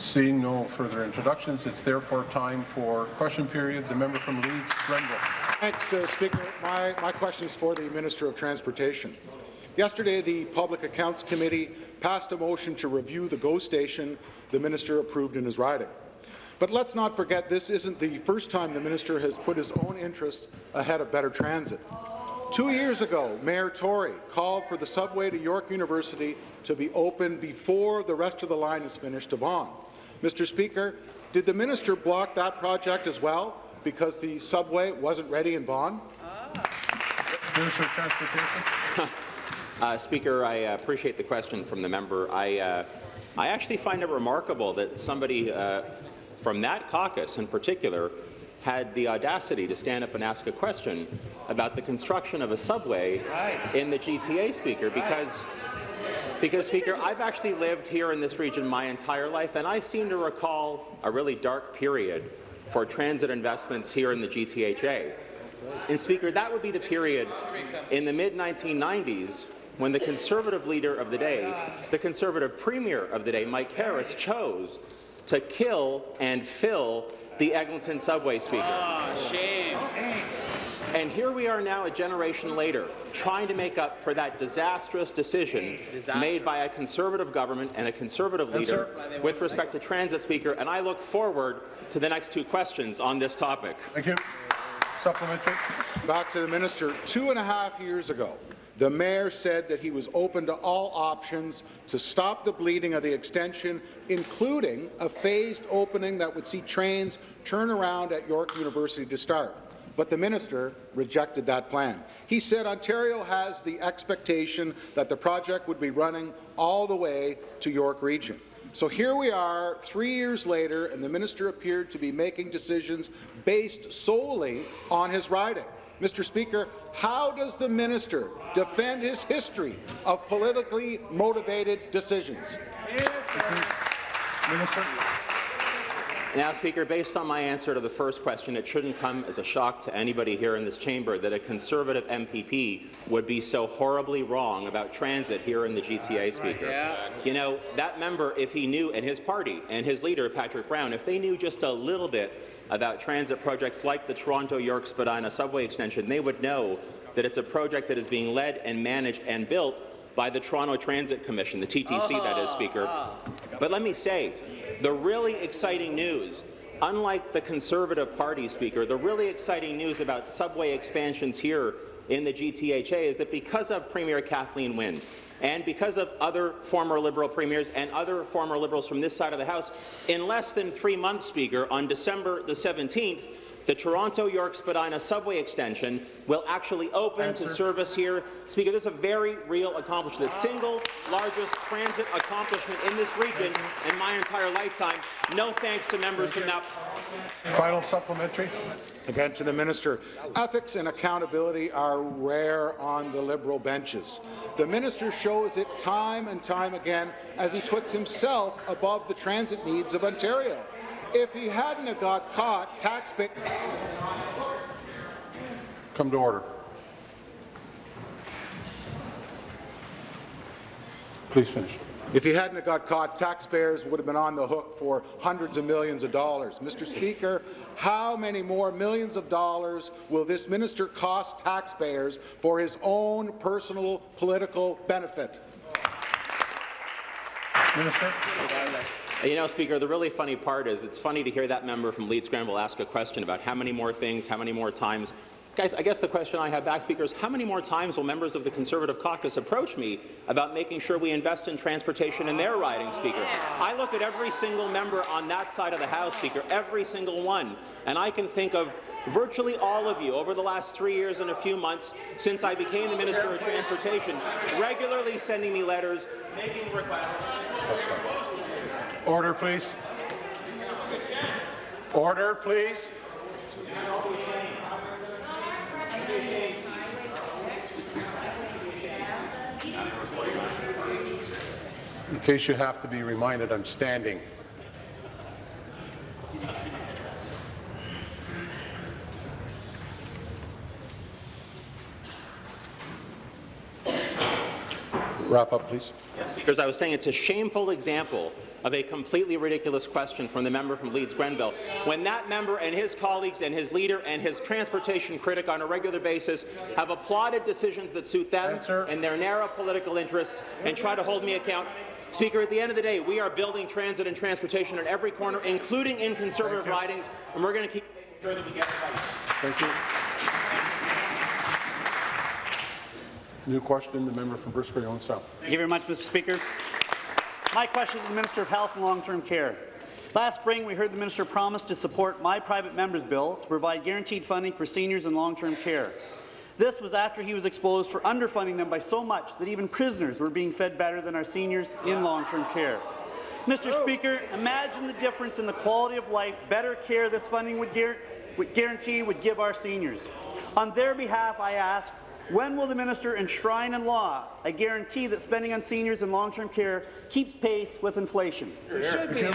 Seeing no further introductions, it's therefore time for question period. The member from Leeds, Grenville. Thanks, uh, Speaker. My, my question is for the Minister of Transportation. Yesterday, the Public Accounts Committee passed a motion to review the GO station the minister approved in his riding. But let's not forget this isn't the first time the minister has put his own interests ahead of better transit. Two years ago, Mayor Tory called for the subway to York University to be open before the rest of the line is finished to Vaughan. Mr. Speaker, did the minister block that project as well because the subway wasn't ready in Vaughan? Minister of Transportation. Uh, Speaker, I appreciate the question from the member. I, uh, I actually find it remarkable that somebody uh, from that caucus in particular had the audacity to stand up and ask a question about the construction of a subway in the GTA, Speaker, because because, Speaker, I've actually lived here in this region my entire life, and I seem to recall a really dark period for transit investments here in the GTHA. And, Speaker, that would be the period in the mid-1990s when the Conservative leader of the day, the Conservative premier of the day, Mike Harris, chose to kill and fill the Eglinton subway, Speaker. Oh, shame. And here we are now, a generation later, trying to make up for that disastrous decision Disaster. made by a Conservative government and a Conservative leader with respect to transit, Speaker, and I look forward to the next two questions on this topic. Thank you. Supplementary. Back to the minister. Two and a half years ago, the mayor said that he was open to all options to stop the bleeding of the extension, including a phased opening that would see trains turn around at York University to start but the minister rejected that plan. He said Ontario has the expectation that the project would be running all the way to York Region. So here we are, three years later, and the minister appeared to be making decisions based solely on his riding. Mr. Speaker, how does the minister defend his history of politically motivated decisions? Now, Speaker, based on my answer to the first question, it shouldn't come as a shock to anybody here in this chamber that a Conservative MPP would be so horribly wrong about transit here in the GTA, Speaker. Yeah. You know, that member, if he knew, and his party, and his leader, Patrick Brown, if they knew just a little bit about transit projects like the Toronto-York Spadina subway extension, they would know that it's a project that is being led and managed and built by the Toronto Transit Commission, the TTC, that is, oh, Speaker. Ah. But let me say, the really exciting news, unlike the Conservative Party, Speaker, the really exciting news about subway expansions here in the GTHA is that because of Premier Kathleen Wynne, and because of other former Liberal premiers and other former Liberals from this side of the House, in less than three months, Speaker, on December the 17th, the Toronto-York Spadina subway extension will actually open Answer. to service here. Speaker, this is a very real accomplishment, the single largest transit accomplishment in this region in my entire lifetime. No thanks to members from that Final supplementary. Again, to the minister, ethics and accountability are rare on the Liberal benches. The minister shows it time and time again as he puts himself above the transit needs of Ontario. If he hadn't have got caught, taxpayers Come to order. Please finish. If he hadn't have got caught, taxpayers would have been on the hook for hundreds of millions of dollars. Mr. Speaker, how many more millions of dollars will this minister cost taxpayers for his own personal political benefit? Minister. You know, Speaker, the really funny part is it's funny to hear that member from Leeds Grenville ask a question about how many more things, how many more times. Guys, I guess the question I have back, Speaker, is how many more times will members of the Conservative caucus approach me about making sure we invest in transportation in their riding, Speaker? I look at every single member on that side of the House, Speaker, every single one, and I can think of virtually all of you over the last three years and a few months since I became the Minister of Transportation, regularly sending me letters, making requests. Order, please. Order, please. In case you have to be reminded, I'm standing. Wrap up, please. Speakers, I was saying it's a shameful example of a completely ridiculous question from the member from Leeds Grenville. When that member and his colleagues and his leader and his transportation critic on a regular basis have applauded decisions that suit them Answer. and their narrow political interests and try to hold me account. Speaker, at the end of the day, we are building transit and transportation at every corner, including in conservative ridings, and we're going to keep making sure that we get it right. Thank you. New question, the member from Grey Owen Sound. Thank you very much, Mr. Speaker. My question is to the Minister of Health and Long-Term Care. Last spring, we heard the minister promise to support my private member's bill to provide guaranteed funding for seniors in long-term care. This was after he was exposed for underfunding them by so much that even prisoners were being fed better than our seniors in long-term care. Mr. Speaker, imagine the difference in the quality of life better care this funding would guarantee would give our seniors. On their behalf, I ask, when will the minister enshrine in law a guarantee that spending on seniors and long-term care keeps pace with inflation? Thank you.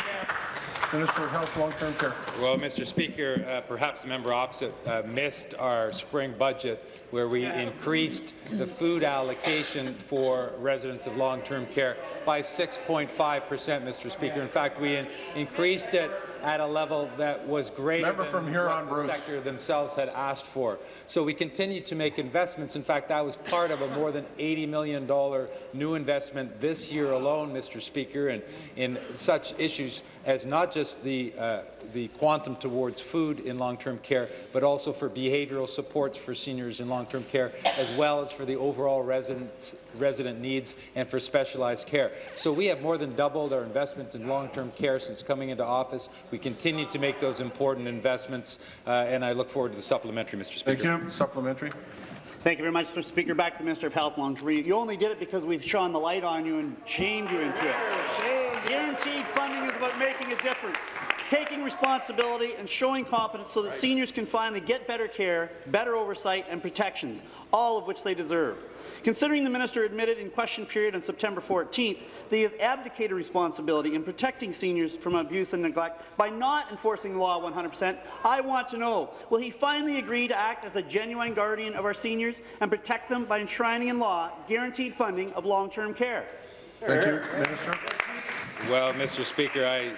Minister of Health, Long-Term Care. Well, Mr. Speaker, uh, perhaps the member opposite uh, missed our spring budget where we increased the food allocation for residents of long-term care by 6.5 percent, Mr. Speaker. In fact, we in increased it at a level that was greater Member than from Huron, what the Bruce. sector themselves had asked for. So we continue to make investments. In fact, that was part of a more than $80 million new investment this year alone, Mr. Speaker, and in such issues as not just the, uh, the quantum towards food in long-term care, but also for behavioral supports for seniors in long-term care, as well as for the overall residents, resident needs and for specialized care. So we have more than doubled our investment in long-term care since coming into office. We continue to make those important investments, uh, and I look forward to the supplementary, Mr. Speaker. Thank you. Supplementary. Thank you very much, Mr. Speaker. Back to the Minister of Health and You only did it because we've shone the light on you and shamed you into it. Guaranteed funding is about making a difference, taking responsibility and showing competence so that seniors can finally get better care, better oversight and protections, all of which they deserve. Considering the minister admitted in question period on September 14th that he has abdicated responsibility in protecting seniors from abuse and neglect by not enforcing the law 100%, I want to know, will he finally agree to act as a genuine guardian of our seniors and protect them by enshrining in law guaranteed funding of long-term care? Thank you. Minister. Well, Mr. Speaker, I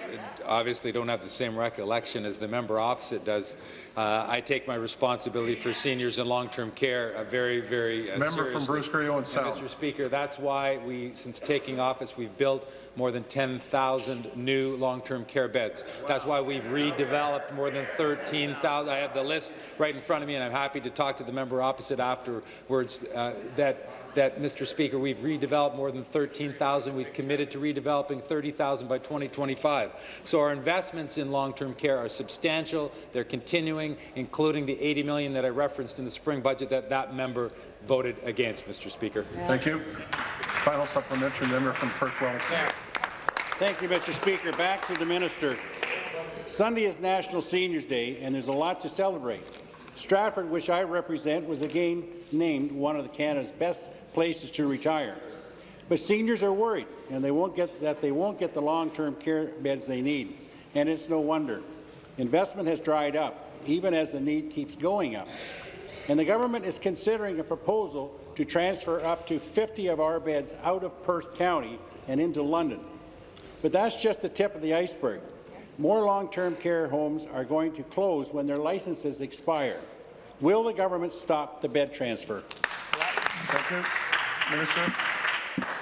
obviously don't have the same recollection as the member opposite does. Uh, I take my responsibility for seniors and long-term care uh, very, very uh, Member from. Bruce Grey And, Sound. Mr. Speaker, that's why we, since taking office, we've built more than 10,000 new long-term care beds. That's why we've redeveloped more than 13,000. I have the list right in front of me, and I'm happy to talk to the member opposite afterwards. Uh, that that, Mr. Speaker, we've redeveloped more than 13,000. We've committed to redeveloping 30,000 by 2025. So our investments in long-term care are substantial. They're continuing, including the 80 million that I referenced in the spring budget that that member voted against, Mr. Speaker. Thank you. Final supplementary, member from Perth Wellington. Thank you, Mr. Speaker. Back to the minister. Sunday is National Seniors Day, and there's a lot to celebrate. Stratford, which I represent, was again named one of Canada's best places to retire. But seniors are worried, and they won't get that they won't get the long-term care beds they need, and it's no wonder. Investment has dried up, even as the need keeps going up. And the government is considering a proposal to transfer up to 50 of our beds out of Perth County and into London. But that's just the tip of the iceberg. More long-term care homes are going to close when their licenses expire. Will the government stop the bed transfer? Thank you. Minister.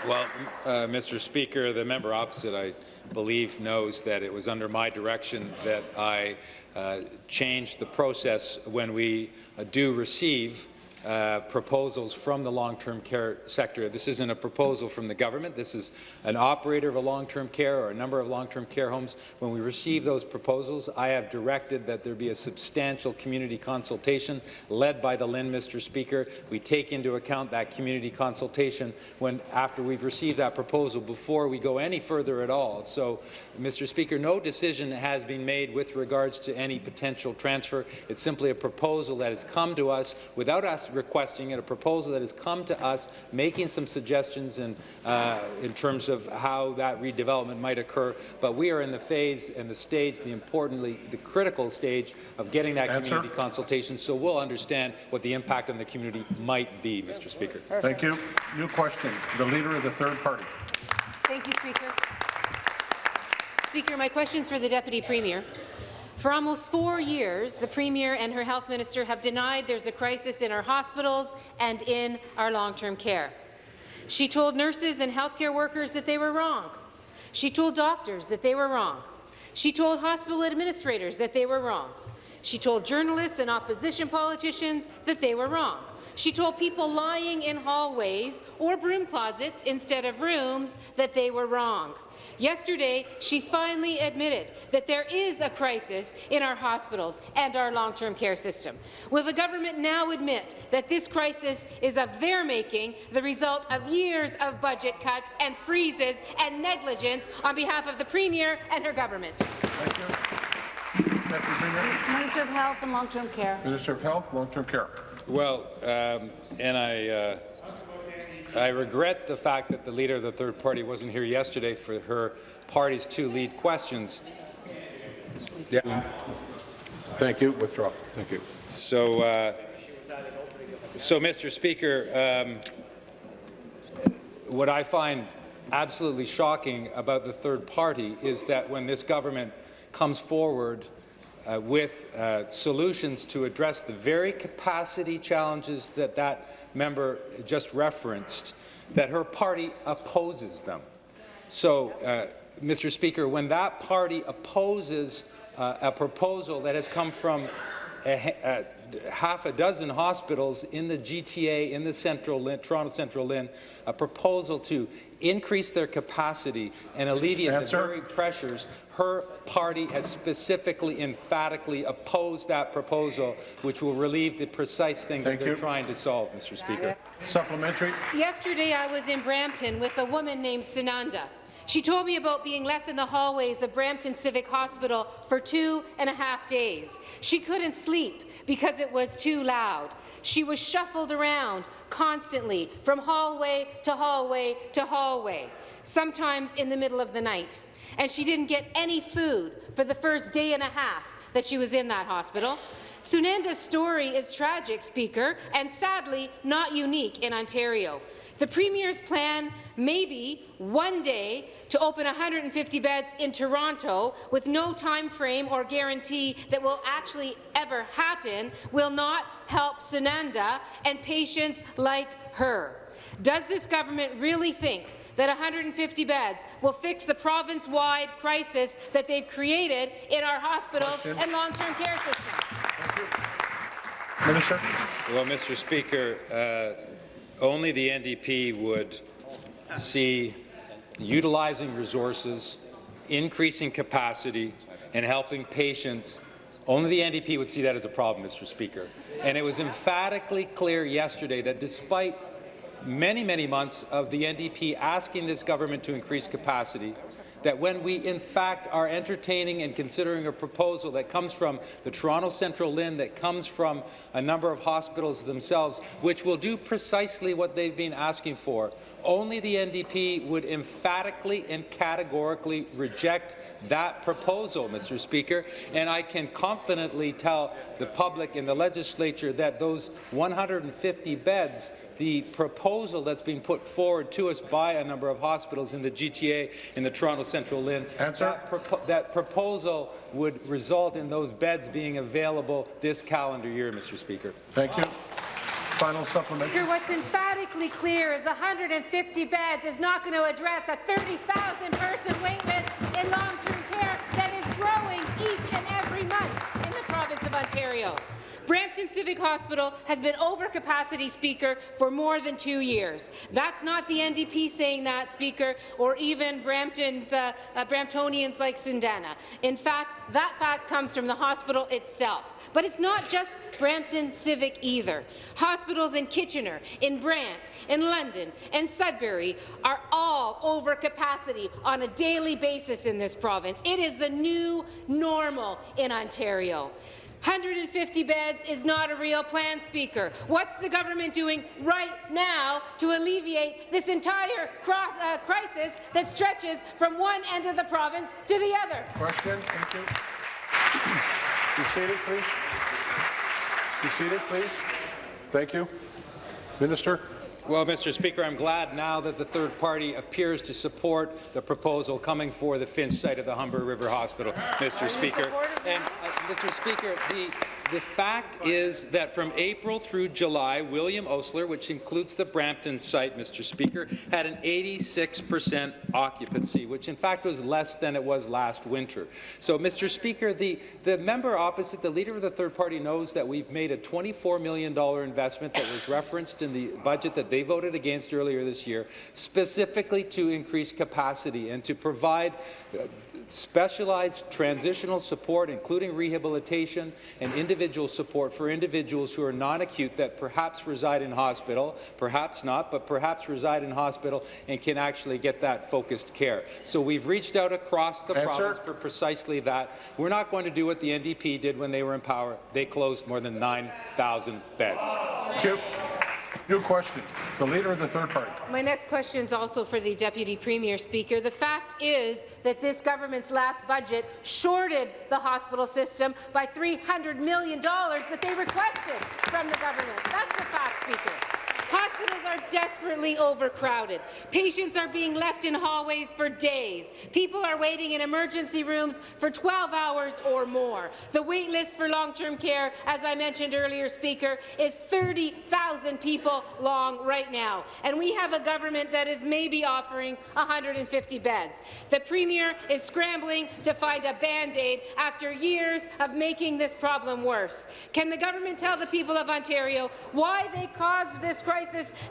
Well, uh, Mr. Speaker, the member opposite, I believe, knows that it was under my direction that I uh, changed the process when we uh, do receive uh, proposals from the long-term care sector. This isn't a proposal from the government. This is an operator of a long-term care or a number of long-term care homes. When we receive those proposals, I have directed that there be a substantial community consultation led by the LHIN, Mr. Speaker. We take into account that community consultation when after we've received that proposal before we go any further at all. So, Mr. Speaker, no decision has been made with regards to any potential transfer. It's simply a proposal that has come to us without us requesting it, a proposal that has come to us, making some suggestions in, uh, in terms of how that redevelopment might occur. But we are in the phase and the stage, the importantly, the critical stage of getting that Answer. community consultation, so we'll understand what the impact on the community might be, Mr. Speaker. Thank you. New question. The Leader of the Third Party. Thank you, Speaker. Speaker, my question's for the Deputy Premier. For almost four years, the Premier and her Health Minister have denied there's a crisis in our hospitals and in our long-term care. She told nurses and healthcare workers that they were wrong. She told doctors that they were wrong. She told hospital administrators that they were wrong. She told journalists and opposition politicians that they were wrong. She told people lying in hallways or broom closets instead of rooms that they were wrong. Yesterday, she finally admitted that there is a crisis in our hospitals and our long-term care system. Will the government now admit that this crisis is of their making, the result of years of budget cuts and freezes and negligence on behalf of the Premier and her government? Thank you. Minister of Health and Long-Term Care. Minister of Health, Long-Term Care. Well, um, and I, uh, I regret the fact that the leader of the third party wasn't here yesterday for her party's two lead questions. Yeah. Thank you. Withdraw. Thank you. So, uh, so Mr. Speaker, um, what I find absolutely shocking about the third party is that when this government comes forward uh, with uh, solutions to address the very capacity challenges that that member just referenced, that her party opposes them. So, uh, Mr. Speaker, when that party opposes uh, a proposal that has come from a, a, half a dozen hospitals in the GTA, in the Central LHIN, Toronto Central LHIN, a proposal to increase their capacity and alleviate Answer. the very pressures, her party has specifically, emphatically opposed that proposal, which will relieve the precise thing Thank that they're you. trying to solve, Mr. Speaker. Supplementary. Yesterday, I was in Brampton with a woman named Sunanda. She told me about being left in the hallways of Brampton Civic Hospital for two and a half days. She couldn't sleep because it was too loud. She was shuffled around constantly from hallway to hallway to hallway, sometimes in the middle of the night. And she didn't get any food for the first day and a half that she was in that hospital. Sunanda's story is tragic, Speaker, and sadly not unique in Ontario. The Premier's plan may be one day to open 150 beds in Toronto with no time frame or guarantee that will actually ever happen will not help Sunanda and patients like her. Does this government really think that 150 beds will fix the province-wide crisis that they've created in our hospitals Question. and long-term care systems? Minister. Well, Mr. Speaker, uh, only the NDP would see utilizing resources, increasing capacity, and helping patients. Only the NDP would see that as a problem, Mr. Speaker. And it was emphatically clear yesterday that despite many, many months of the NDP asking this government to increase capacity, that when we in fact are entertaining and considering a proposal that comes from the Toronto Central LHIN, that comes from a number of hospitals themselves, which will do precisely what they've been asking for, only the NDP would emphatically and categorically reject that proposal, Mr. Speaker, and I can confidently tell the public and the legislature that those 150 beds the proposal that's being put forward to us by a number of hospitals in the GTA in the Toronto Central LHIN. That, that proposal would result in those beds being available this calendar year, Mr. Speaker. Thank you. Final supplementary. Speaker, what's emphatically clear is 150 beds is not going to address a 30,000-person waitlist in long-term care that is growing each and every month in the province of Ontario. Brampton Civic Hospital has been over capacity, Speaker, for more than two years. That's not the NDP saying that, Speaker, or even Brampton's, uh, uh, Bramptonians like Sunanda. In fact, that fact comes from the hospital itself. But it's not just Brampton Civic either. Hospitals in Kitchener, in Brant, in London, and Sudbury are all over capacity on a daily basis in this province. It is the new normal in Ontario. 150 beds is not a real plan, Speaker. What's the government doing right now to alleviate this entire cross, uh, crisis that stretches from one end of the province to the other? Question, thank you. Be seated, please. Be seated, please. Thank you. Minister? Well, Mr. Speaker, I'm glad now that the third party appears to support the proposal coming for the Finch site of the Humber River Hospital, Mr. Speaker. And, uh, Mr. Speaker, the the fact is that from April through July, William Osler, which includes the Brampton site, Mr. Speaker, had an 86 percent occupancy, which in fact was less than it was last winter. So, Mr. Speaker, the, the member opposite, the leader of the third party, knows that we've made a $24 million investment that was referenced in the budget that they voted against earlier this year, specifically to increase capacity and to provide uh, specialized transitional support, including rehabilitation and individual support for individuals who are non-acute that perhaps reside in hospital, perhaps not, but perhaps reside in hospital and can actually get that focused care. So we've reached out across the Answer. province for precisely that. We're not going to do what the NDP did when they were in power. They closed more than 9,000 beds. Thank you. New question. The Leader of the Third Party. My next question is also for the Deputy Premier, Speaker. The fact is that this government's last budget shorted the hospital system by $300 million that they requested from the government. That's the fact, Speaker. Hospitals are desperately overcrowded. Patients are being left in hallways for days. People are waiting in emergency rooms for 12 hours or more. The wait list for long-term care, as I mentioned earlier, Speaker, is 30,000 people long right now. And we have a government that is maybe offering 150 beds. The Premier is scrambling to find a Band-Aid after years of making this problem worse. Can the government tell the people of Ontario why they caused this crisis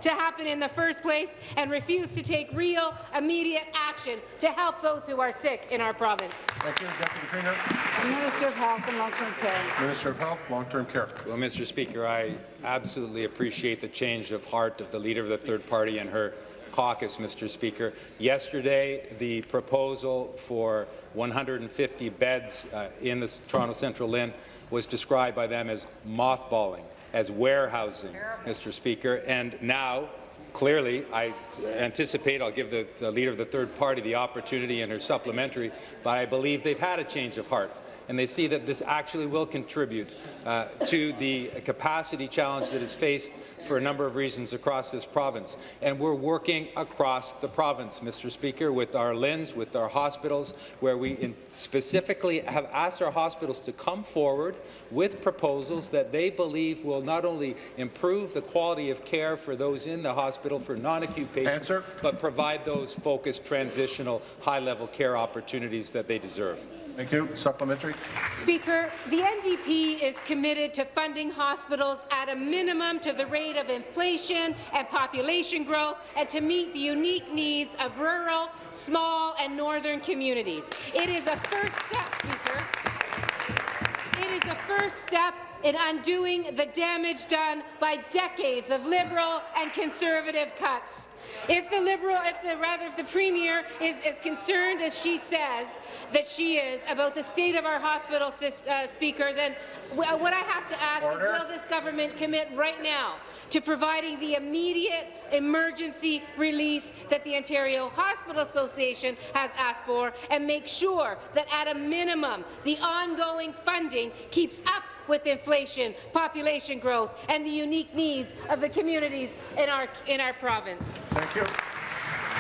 to happen in the first place and refuse to take real, immediate action to help those who are sick in our province? Thank you, Deputy Premier. Minister of Health and Long-Term Care. Minister of Health, Long-Term Care. Well, Mr. Speaker, I absolutely appreciate the change of heart of the leader of the third party and her caucus, Mr. Speaker. Yesterday, the proposal for 150 beds uh, in the Toronto Central LHIN was described by them as mothballing, as warehousing, Mr. Speaker, and now Clearly, I anticipate I'll give the, the, leader of the third party the opportunity in her supplementary, but I believe they've had a change of heart and they see that this actually will contribute uh, to the capacity challenge that is faced for a number of reasons across this province. And we're working across the province, Mr. Speaker, with our LHINs, with our hospitals, where we specifically have asked our hospitals to come forward with proposals that they believe will not only improve the quality of care for those in the hospital for non-acute patients, Answer. but provide those focused, transitional, high-level care opportunities that they deserve. Thank you. Supplementary. Speaker, the NDP is committed to funding hospitals at a minimum to the rate of inflation and population growth and to meet the unique needs of rural, small and northern communities. It is a first step, Speaker. It is a first step in undoing the damage done by decades of Liberal and Conservative cuts. If the Liberal, if the rather, if the Premier is as concerned as she says that she is about the state of our hospital, uh, Speaker, then what I have to ask Order. is, will this government commit right now to providing the immediate emergency relief that the Ontario Hospital Association has asked for, and make sure that at a minimum the ongoing funding keeps up with inflation, population growth, and the unique needs of the communities in our, in our province. Thank you.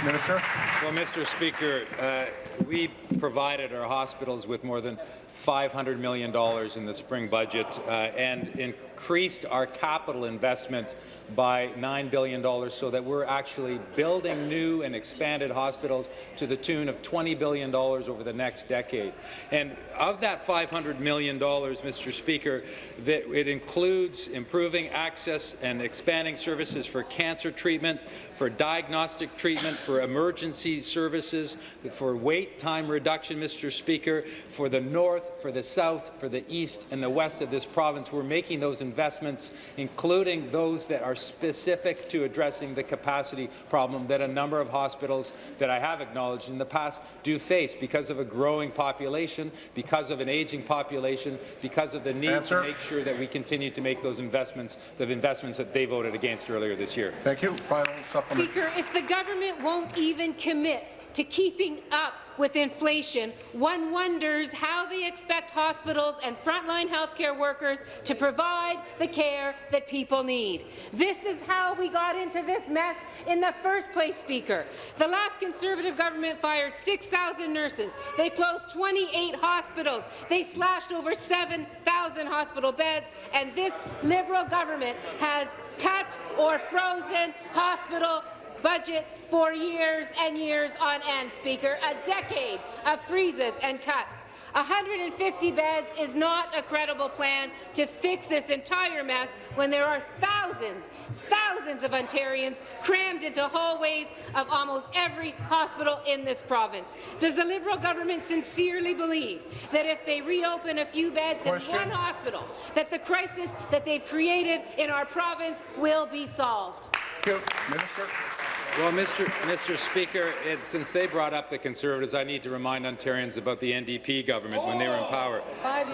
Minister. Well, Mr. Speaker, uh, we provided our hospitals with more than $500 million in the spring budget uh, and increased our capital investment by $9 billion so that we're actually building new and expanded hospitals to the tune of $20 billion over the next decade. And of that $500 million, Mr. Speaker, that it includes improving access and expanding services for cancer treatment, for diagnostic treatment, for emergency services, for wait time reduction, Mr. Speaker, for the north, for the south, for the east and the west of this province. We're making those investments, including those that are specific to addressing the capacity problem that a number of hospitals that I have acknowledged in the past do face because of a growing population, because of an aging population, because of the need Answer. to make sure that we continue to make those investments, the investments that they voted against earlier this year. Thank you. Final supplement. Speaker, if the government won't even commit to keeping up with inflation, one wonders how they expect hospitals and frontline healthcare workers to provide the care that people need. This is how we got into this mess in the first place, Speaker. The last Conservative government fired 6,000 nurses. They closed 28 hospitals. They slashed over 7,000 hospital beds, and this Liberal government has cut or frozen hospital budgets for years and years on end, Speaker. A decade of freezes and cuts. 150 beds is not a credible plan to fix this entire mess when there are thousands, thousands of Ontarians crammed into hallways of almost every hospital in this province. Does the Liberal government sincerely believe that if they reopen a few beds Question. in one hospital, that the crisis that they've created in our province will be solved? Thank you. Minister. Well, Mr. Mr. Speaker, it, since they brought up the Conservatives, I need to remind Ontarians about the NDP government when they were in oh, power.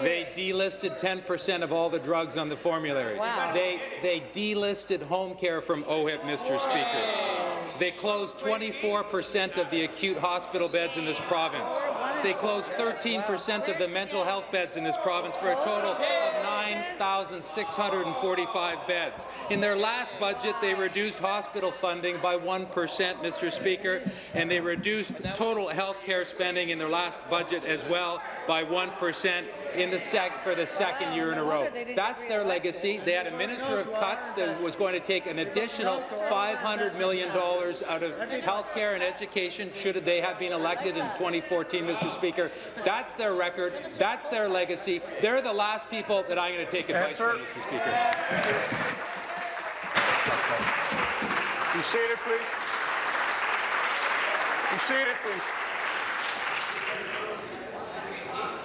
They delisted 10% of all the drugs on the formulary. Wow. They, they delisted home care from OHIP, Mr. Speaker. They closed 24% of the acute hospital beds in this province. They closed 13% of the mental health beds in this province for a total of 9,645 beds. In their last budget, they reduced hospital funding by 1%, Mr. Speaker, and they reduced total health care spending in their last budget as well by 1% in the sec for the second year in a row. That's their legacy. They had a minister of cuts that was going to take an additional $500 million out of health care and education should they have been elected in 2014, Mr. Speaker. That's their record. That's their legacy. They're the last people that I'm going to take advice Answer. from, Mr. Speaker. Be seated, please. Be seated, please.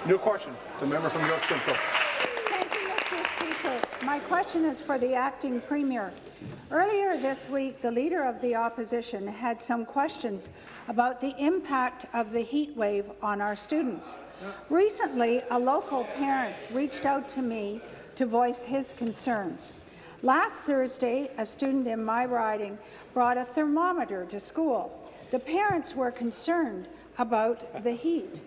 New question. The member from York Central. Thank you, Mr. Speaker. My question is for the acting premier. Earlier this week, the Leader of the Opposition had some questions about the impact of the heat wave on our students. Recently, a local parent reached out to me to voice his concerns. Last Thursday, a student in my riding brought a thermometer to school. The parents were concerned about the heat.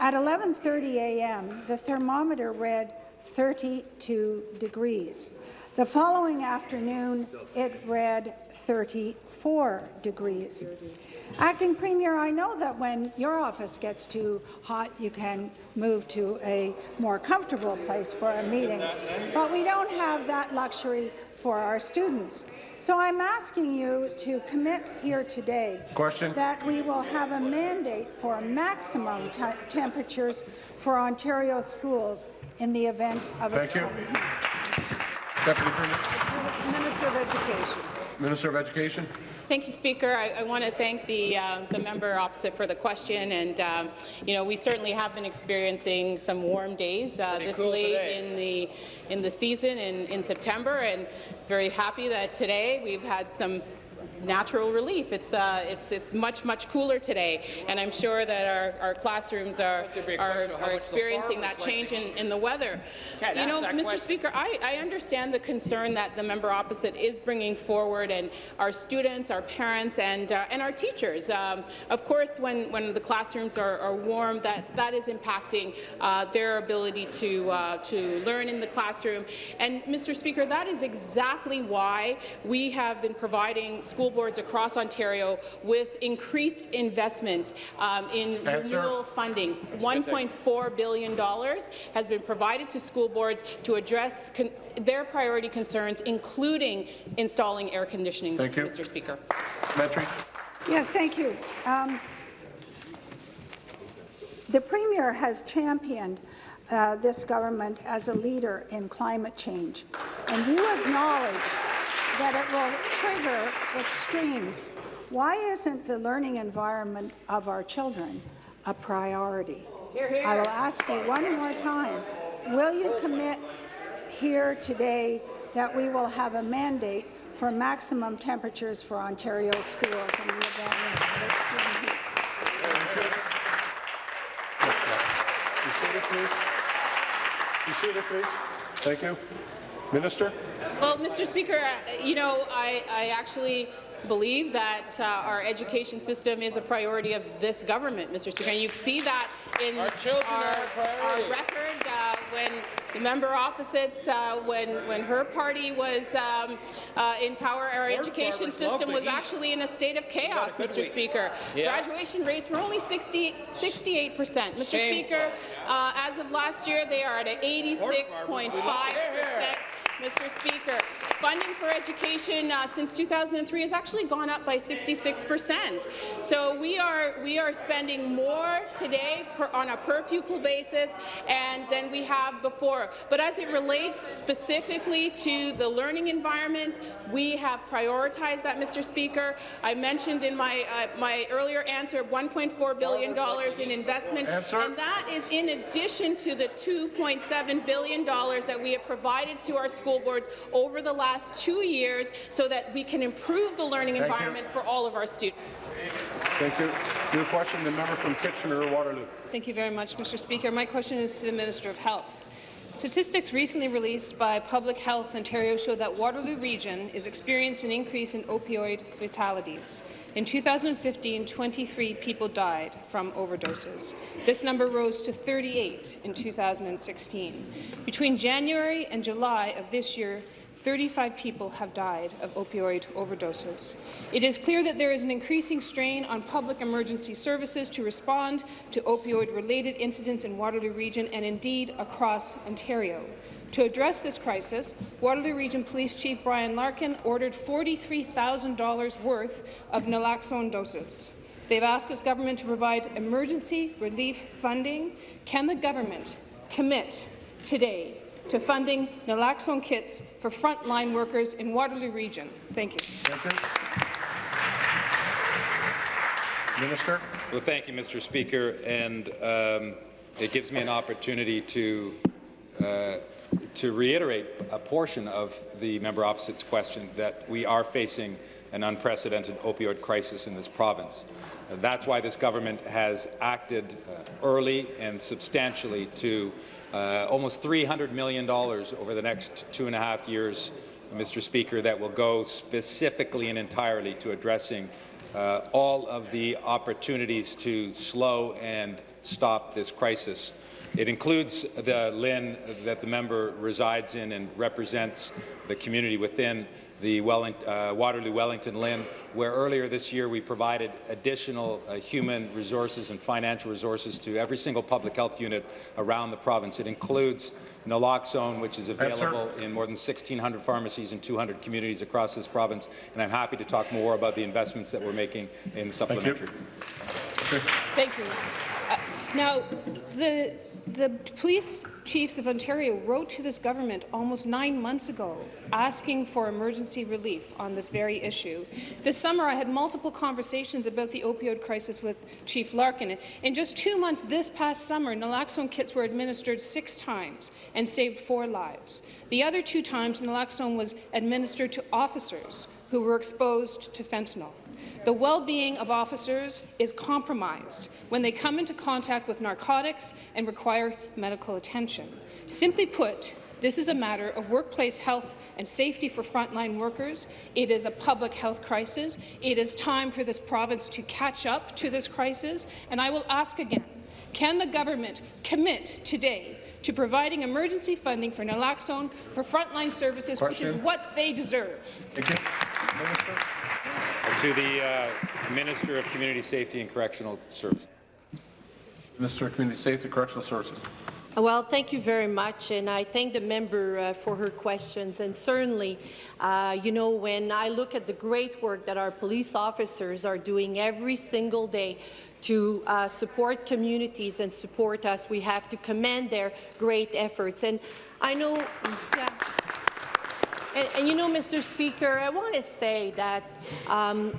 At 11:30 a.m., the thermometer read 32 degrees. The following afternoon, it read 34 degrees. Acting Premier, I know that when your office gets too hot, you can move to a more comfortable place for a meeting, but we don't have that luxury for our students. So I'm asking you to commit here today Question. that we will have a mandate for maximum temperatures for Ontario schools in the event of Thank you. Extreme heat. Deputy Premier. Minister of Education. Minister of Education. Thank you, Speaker. I, I want to thank the uh, the member opposite for the question. And um, you know, we certainly have been experiencing some warm days uh, this cool late today. in the in the season in, in September. And very happy that today we've had some natural relief. It's uh, it's it's much much cooler today, and I'm sure that our, our classrooms are Could be a are, question of how are experiencing that change in, in the weather. You know, Mr. Speaker, I, I understand the concern that the member opposite is bringing forward, and our students, our parents, and uh, and our teachers. Um, of course, when when the classrooms are, are warm, that that is impacting uh, their ability to uh, to learn in the classroom. And Mr. Speaker, that is exactly why we have been providing school boards across Ontario with increased investments um, in Answer. renewal funding. $1.4 billion has been provided to school boards to address con- their priority concerns, including installing air conditioning, Thank you. Mr. Speaker. Supplementary. Yes, thank you. Um, the Premier has championed uh, this government as a leader in climate change, and you acknowledge that it will trigger extremes. Why isn't the learning environment of our children a priority. I will ask you one more time, will you commit here today that we will have a mandate for maximum temperatures for Ontario schools in the event of extreme heat? Be seated, please. Be seated, please. Thank you. Minister? Well, Mr. Speaker, uh, you know, I, I actually believe that uh, our education system is a priority of this government, Mr. Speaker. And you see that in Our children are a priority. our record uh, when the member opposite, uh, when when her party was um, uh, in power, our education system was eat. actually in a state of chaos, Mr. week. Speaker. Yeah. Graduation rates were only 60, 68 percent. Mr. Speaker, uh, as of last year, they are at 86.5 percent. Mr. Speaker. Funding for education uh, since 2003 has actually gone up by 66 percent. So we are we are spending more today per, on a per pupil basis and than we have before. But as it relates specifically to the learning environment, we have prioritized that, Mr. Speaker. I mentioned in my uh, my earlier answer 1.4 billion dollars in investment, Answer. and that is in addition to the 2.7 billion dollars that we have provided to our school boards over the last two years so that we can improve the learning Thank you. environment for all of our students. Thank you. New question, the member from Kitchener-Waterloo. Thank you very much, Mr. Speaker. My question is to the Minister of Health. Statistics recently released by Public Health Ontario show that Waterloo Region is experiencing an increase in opioid fatalities. In 2015, 23 people died from overdoses. This number rose to 38 in 2016. Between January and July of this year, 35 people have died of opioid overdoses. It is clear that there is an increasing strain on public emergency services to respond to opioid-related incidents in Waterloo Region and indeed across Ontario. To address this crisis, Waterloo Region Police Chief Bryan Larkin ordered $43,000 worth of naloxone doses. They've asked this government to provide emergency relief funding. Can the government commit today to funding naloxone kits for frontline workers in Waterloo Region? Thank you. Thank you. Minister? Well, thank you, Mr. Speaker, and um, it gives me an opportunity to uh, to reiterate a portion of the member opposite's question that we are facing an unprecedented opioid crisis in this province. Uh, that's why this government has acted uh, early and substantially to uh, almost $300 million over the next two and a half years, Mr. Speaker, that will go specifically and entirely to addressing uh, all of the opportunities to slow and stop this crisis. It includes the LHIN that the member resides in and represents the community within the Welling, uh, Waterloo-Wellington LHIN, where earlier this year we provided additional uh, human resources and financial resources to every single public health unit around the province. It includes naloxone, which is available in more than 1,600 pharmacies and 200 communities across this province, and I'm happy to talk more about the investments that we're making in the supplementary. Thank you. Uh, now, the the police chiefs of Ontario wrote to this government almost nine months ago asking for emergency relief on this very issue. This summer, I had multiple conversations about the opioid crisis with Chief Larkin. In just two months this past summer, naloxone kits were administered six times and saved four lives. The other two times, naloxone was administered to officers who were exposed to fentanyl. The well-being of officers is compromised when they come into contact with narcotics and require medical attention. Simply put, this is a matter of workplace health and safety for frontline workers. It is a public health crisis. It is time for this province to catch up to this crisis. And I will ask again, can the government commit today to providing emergency funding for naloxone for frontline services, which is what they deserve? Thank you. Minister? To the uh, Minister of Community Safety and Correctional Services. Minister of Community Safety, and Correctional Services. Well, thank you very much, and I thank the member uh, for her questions. And certainly, uh, you know, when I look at the great work that our police officers are doing every single day to uh, support communities and support us, we have to commend their great efforts. And I know, yeah. And, and you know, Mr. Speaker, I want to say that um,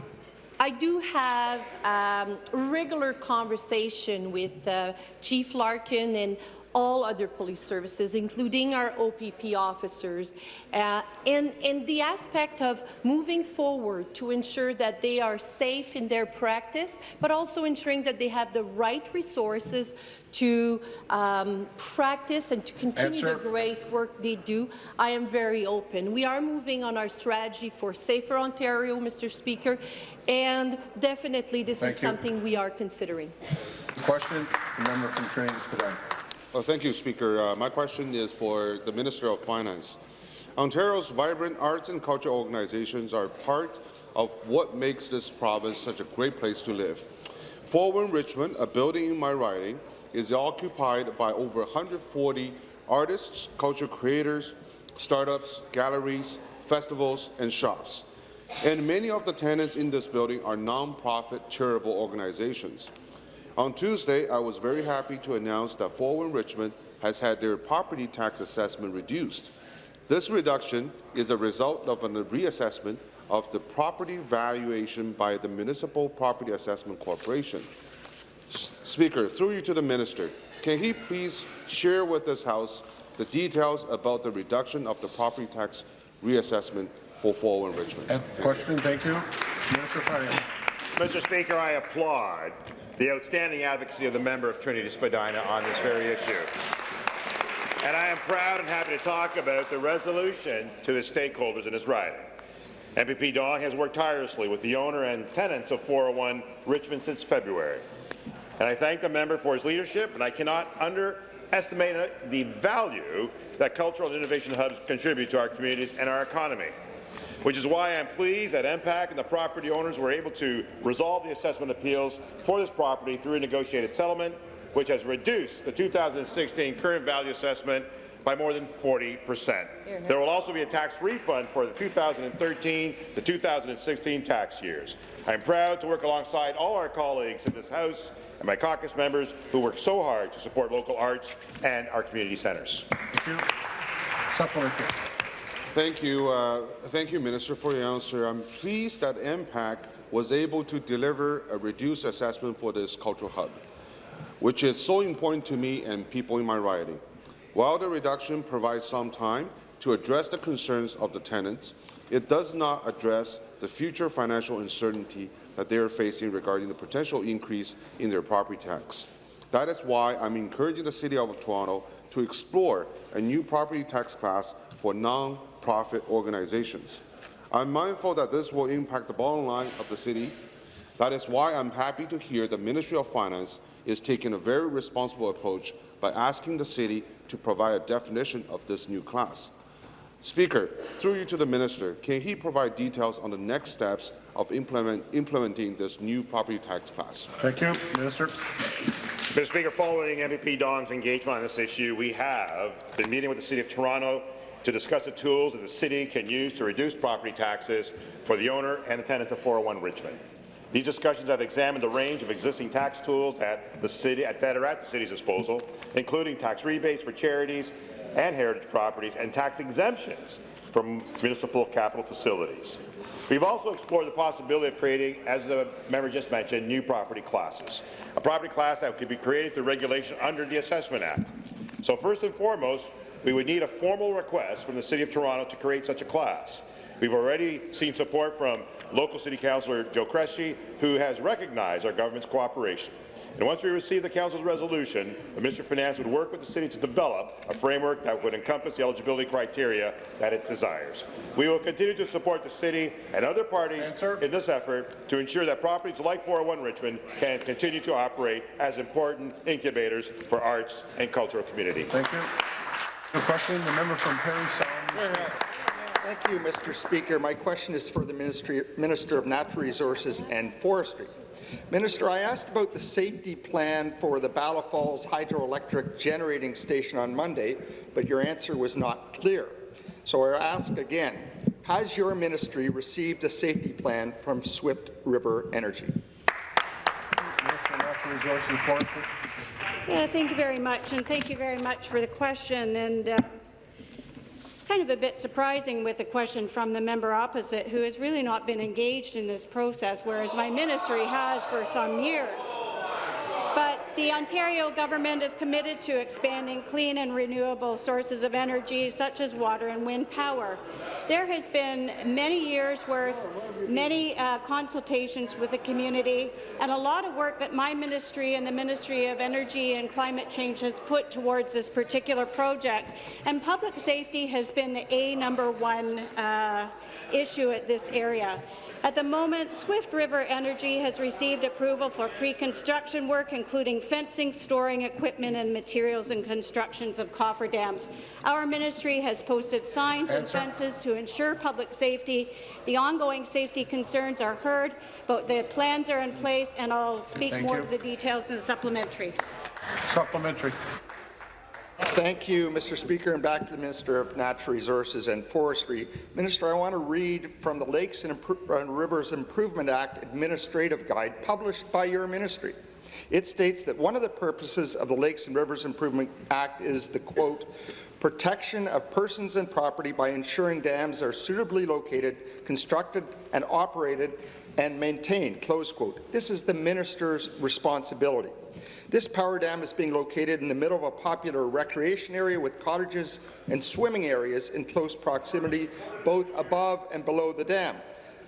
I do have um, regular conversation with uh, Chief Larkin and all other police services, including our OPP officers, uh, and, and the aspect of moving forward to ensure that they are safe in their practice, but also ensuring that they have the right resources to um, practice and to continue Answer. the great work they do. I am very open. We are moving on our strategy for Safer Ontario, Mr. Speaker, and definitely this Thank is you. something we are considering. Question, the member from Trinity. Well, thank you, Speaker. Uh, my question is for the Minister of Finance. Ontario's vibrant arts and culture organizations are part of what makes this province such a great place to live. 401 Richmond, a building in my riding, is occupied by over 140 artists, culture creators, startups, galleries, festivals, and shops. And many of the tenants in this building are non-profit charitable organizations. On Tuesday, I was very happy to announce that 401 Richmond has had their property tax assessment reduced. This reduction is a result of a reassessment of the property valuation by the Municipal Property Assessment Corporation. S- Speaker, through you to the minister, can he please share with this House the details about the reduction of the property tax reassessment for Richmond? And question, thank you. Minister. Mr. Speaker, I applaud the outstanding advocacy of the member of Trinity Spadina on this very issue. And I am proud and happy to talk about the resolution to the stakeholders in his riding. MPP Dong has worked tirelessly with the owner and tenants of 401 Richmond since February. And I thank the member for his leadership, and I cannot underestimate the value that cultural and innovation hubs contribute to our communities and our economy which is why I'm pleased that MPAC and the property owners were able to resolve the assessment appeals for this property through a negotiated settlement, which has reduced the 2016 current value assessment by more than 40 percent. There will also be a tax refund for the 2013 to 2016 tax years. I am proud to work alongside all our colleagues in this House and my caucus members who work so hard to support local arts and our community centres. Thank you. Supplementary. Thank you, uh, thank you, Minister, for your answer. I'm pleased that MPAC was able to deliver a reduced assessment for this cultural hub, which is so important to me and people in my riding. While the reduction provides some time to address the concerns of the tenants, it does not address the future financial uncertainty that they are facing regarding the potential increase in their property tax. That is why I'm encouraging the City of Toronto to explore a new property tax class for non-profit organizations. I'm mindful that this will impact the bottom line of the city. That is why I'm happy to hear the Ministry of Finance is taking a very responsible approach by asking the city to provide a definition of this new class. Speaker, through you to the minister, can he provide details on the next steps of implement, implementing this new property tax class? Thank you. Minister. Mr. Speaker, following MPP Dong's engagement on this issue, we have been meeting with the City of Toronto to discuss the tools that the city can use to reduce property taxes for the owner and the tenants of 401 Richmond. These discussions have examined the range of existing tax tools at the city, at, that are at the city's disposal, including tax rebates for charities and heritage properties and tax exemptions from municipal capital facilities. We've also explored the possibility of creating, as the member just mentioned, new property classes. A property class that could be created through regulation under the Assessment Act. So first and foremost, we would need a formal request from the City of Toronto to create such a class. We've already seen support from local City Councillor Joe Cressy, who has recognized our government's cooperation. And once we receive the Council's resolution, the Minister of Finance would work with the City to develop a framework that would encompass the eligibility criteria that it desires. We will continue to support the City and other parties Answer. in this effort to ensure that properties like 401 Richmond can continue to operate as important incubators for arts and cultural community. Thank you. The question, the member from Parry Sound. Thank you, Mr. Speaker. My question is for the Ministry, Minister of Natural Resources and Forestry. Minister, I asked about the safety plan for the Bala Falls Hydroelectric Generating Station on Monday, but your answer was not clear. So I ask again, has your ministry received a safety plan from Swift River Energy? Minister of Natural Resources and Forestry. Yeah, thank you very much, and thank you very much for the question. And uh, kind of a bit surprising with a question from the member opposite, who has really not been engaged in this process, whereas my ministry has for some years. But the Ontario government is committed to expanding clean and renewable sources of energy, such as water and wind power. There has been many years' worth, many uh, consultations with the community, and a lot of work that my ministry and the Ministry of Energy and Climate Change has put towards this particular project. And public safety has been the A number one uh, issue at this area. At the moment, Swift River Energy has received approval for pre-construction work, including fencing, storing equipment and materials and constructions of cofferdams. Our ministry has posted signs and fences to ensure public safety. The ongoing safety concerns are heard, but the plans are in place, and I'll speak Thank more you. to the details in the supplementary. Supplementary. Thank you, Mr. Speaker, and back to the Minister of Natural Resources and Forestry. Minister, I want to read from the Lakes and, and uh, Rivers Improvement Act Administrative Guide published by your ministry. It states that one of the purposes of the Lakes and Rivers Improvement Act is the, quote, protection of persons and property by ensuring dams are suitably located, constructed and operated and maintained, close quote. This is the minister's responsibility. This power dam is being located in the middle of a popular recreation area with cottages and swimming areas in close proximity, both above and below the dam.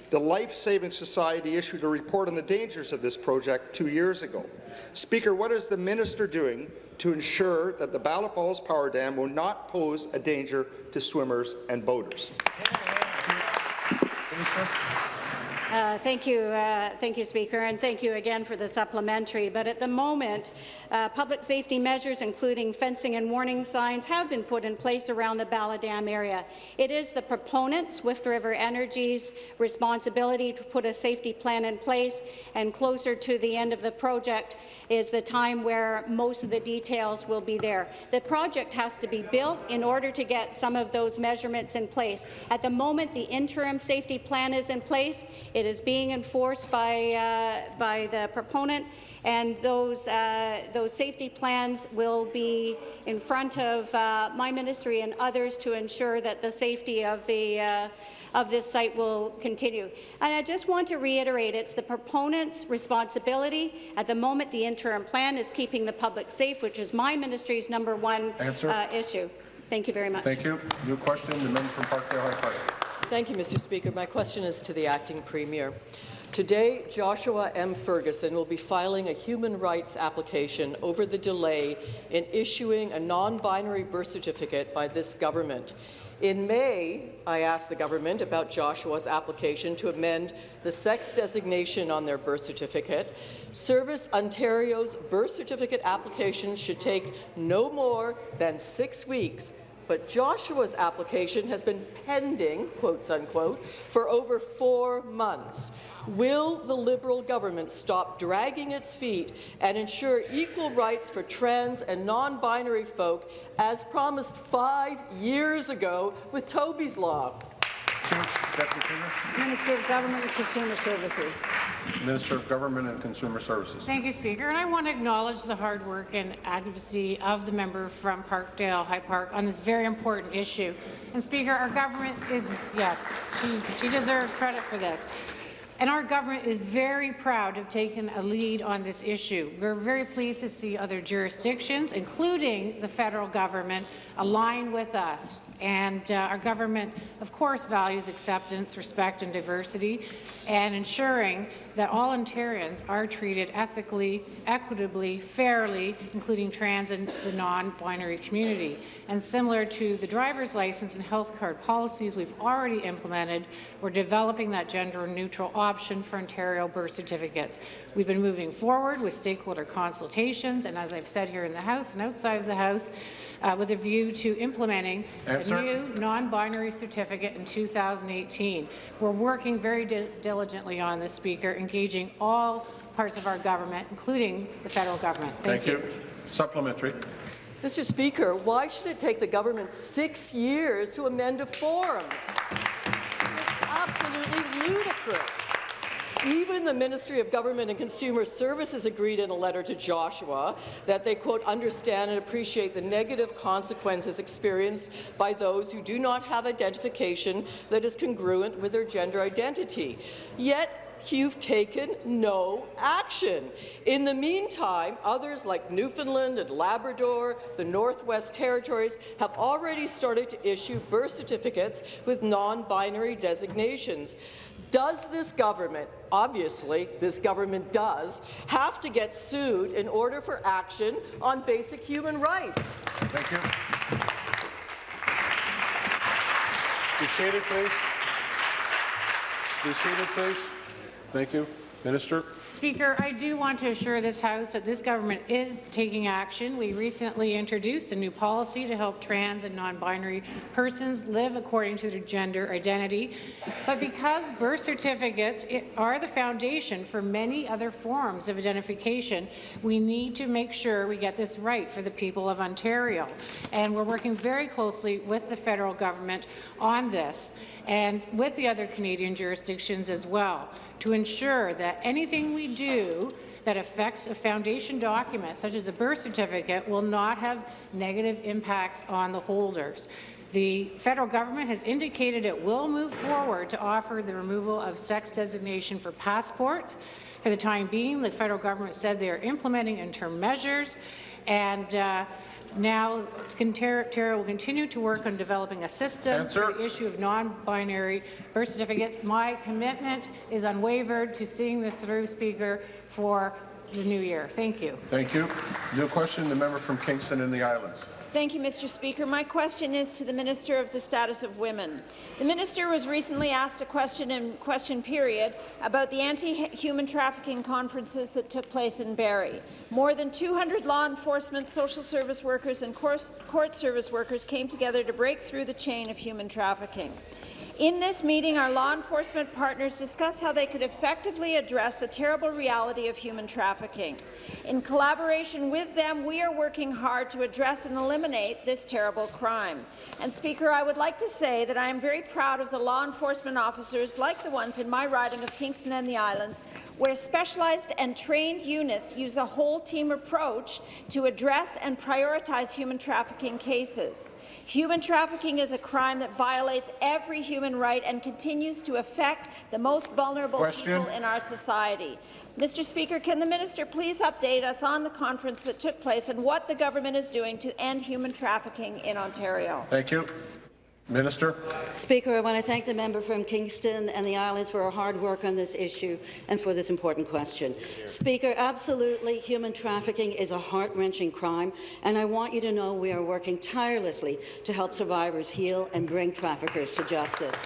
The Life Saving Society issued a report on the dangers of this project two years ago. Speaker, what is the minister doing to ensure that the Bala Falls Power Dam will not pose a danger to swimmers and boaters? Uh, thank you, uh, thank you, Speaker, and thank you again for the supplementary. But at the moment, uh, public safety measures, including fencing and warning signs, have been put in place around the Bala Dam area. It is the proponent, Swift River Energy's, responsibility to put a safety plan in place, and closer to the end of the project is the time where most of the details will be there. The project has to be built in order to get some of those measurements in place. At the moment, the interim safety plan is in place. Is being enforced by, uh, by the proponent, and those, uh, those safety plans will be in front of uh, my ministry and others to ensure that the safety of the uh, of this site will continue. And I just want to reiterate, it's the proponent's responsibility. At the moment, the interim plan is keeping the public safe, which is my ministry's number one uh, issue. Thank you very much. Thank you. New question, the member from Parkdale High Park. Thank you, Mr. Speaker. My question is to the acting premier. Today, Joshua M. Ferguson will be filing a human rights application over the delay in issuing a non-binary birth certificate by this government. In May, I asked the government about Joshua's application to amend the sex designation on their birth certificate. Service Ontario's birth certificate application should take no more than six weeks but Joshua's application has been pending, quotes unquote, for over four months. Will the Liberal government stop dragging its feet and ensure equal rights for trans and non-binary folk as promised five years ago with Toby's Law? Deputy Premier. Minister of Government and Consumer Services. Minister of Government and Consumer Services. Thank you, Speaker. And I want to acknowledge the hard work and advocacy of the member from Parkdale High Park on this very important issue. And Speaker, our government is, yes, she, she deserves credit for this. And our government is very proud to have taken a lead on this issue. We're very pleased to see other jurisdictions, including the federal government, align with us. And uh, our government, of course, values acceptance, respect and diversity, and ensuring that all Ontarians are treated ethically, equitably, fairly, including trans and the non-binary community. And similar to the driver's license and health card policies we've already implemented, we're developing that gender-neutral option for Ontario birth certificates. We've been moving forward with stakeholder consultations, and as I've said here in the House and outside of the House, uh, with a view to implementing Answer. a new non-binary certificate in 2018. We're working very di diligently on this, Speaker, engaging all parts of our government, including the federal government. Thank, Thank you. Supplementary. Mr. Speaker, why should it take the government six years to amend a form? It's absolutely ludicrous. Even the Ministry of Government and Consumer Services agreed in a letter to Joshua that they, quote, understand and appreciate the negative consequences experienced by those who do not have identification that is congruent with their gender identity. Yet, you've taken no action. In the meantime, others like Newfoundland and Labrador, the Northwest Territories, have already started to issue birth certificates with non-binary designations. Does this government, obviously this government does, have to get sued in order for action on basic human rights? Thank you. Be seated, please. Be seated, please. Thank you. Minister. Speaker, I do want to assure this House that this government is taking action. We recently introduced a new policy to help trans and non-binary persons live according to their gender identity. But because birth certificates are the foundation for many other forms of identification, we need to make sure we get this right for the people of Ontario. And we're working very closely with the federal government on this and with the other Canadian jurisdictions as well to ensure that anything we do that affects a foundation document, such as a birth certificate, will not have negative impacts on the holders. The federal government has indicated it will move forward to offer the removal of sex designation for passports. For the time being, the federal government said they are implementing interim measures, and uh, now, Ontario will continue to work on developing a system Answer. for the issue of non-binary birth certificates. My commitment is unwavered to seeing this through, Speaker, for the new year. Thank you. Thank you. New question, the member from Kingston and the Islands. Thank you, Mr. Speaker. My question is to the Minister of the Status of Women. The Minister was recently asked a question in question period about the anti-human trafficking conferences that took place in Barrie. More than 200 law enforcement, social service workers and court service workers came together to break through the chain of human trafficking. In this meeting, our law enforcement partners discussed how they could effectively address the terrible reality of human trafficking. In collaboration with them, we are working hard to address and eliminate this terrible crime. And Speaker, I would like to say that I am very proud of the law enforcement officers, like the ones in my riding of Kingston and the Islands, where specialized and trained units use a whole-team approach to address and prioritize human trafficking cases. Human trafficking is a crime that violates every human right and continues to affect the most vulnerable Question. people in our society. Mr. Speaker, can the minister please update us on the conference that took place and what the government is doing to end human trafficking in Ontario? Thank you. Minister. Speaker, I want to thank the member from Kingston and the Islands for her hard work on this issue and for this important question. Speaker, absolutely, human trafficking is a heart-wrenching crime, and I want you to know we are working tirelessly to help survivors heal and bring traffickers to justice.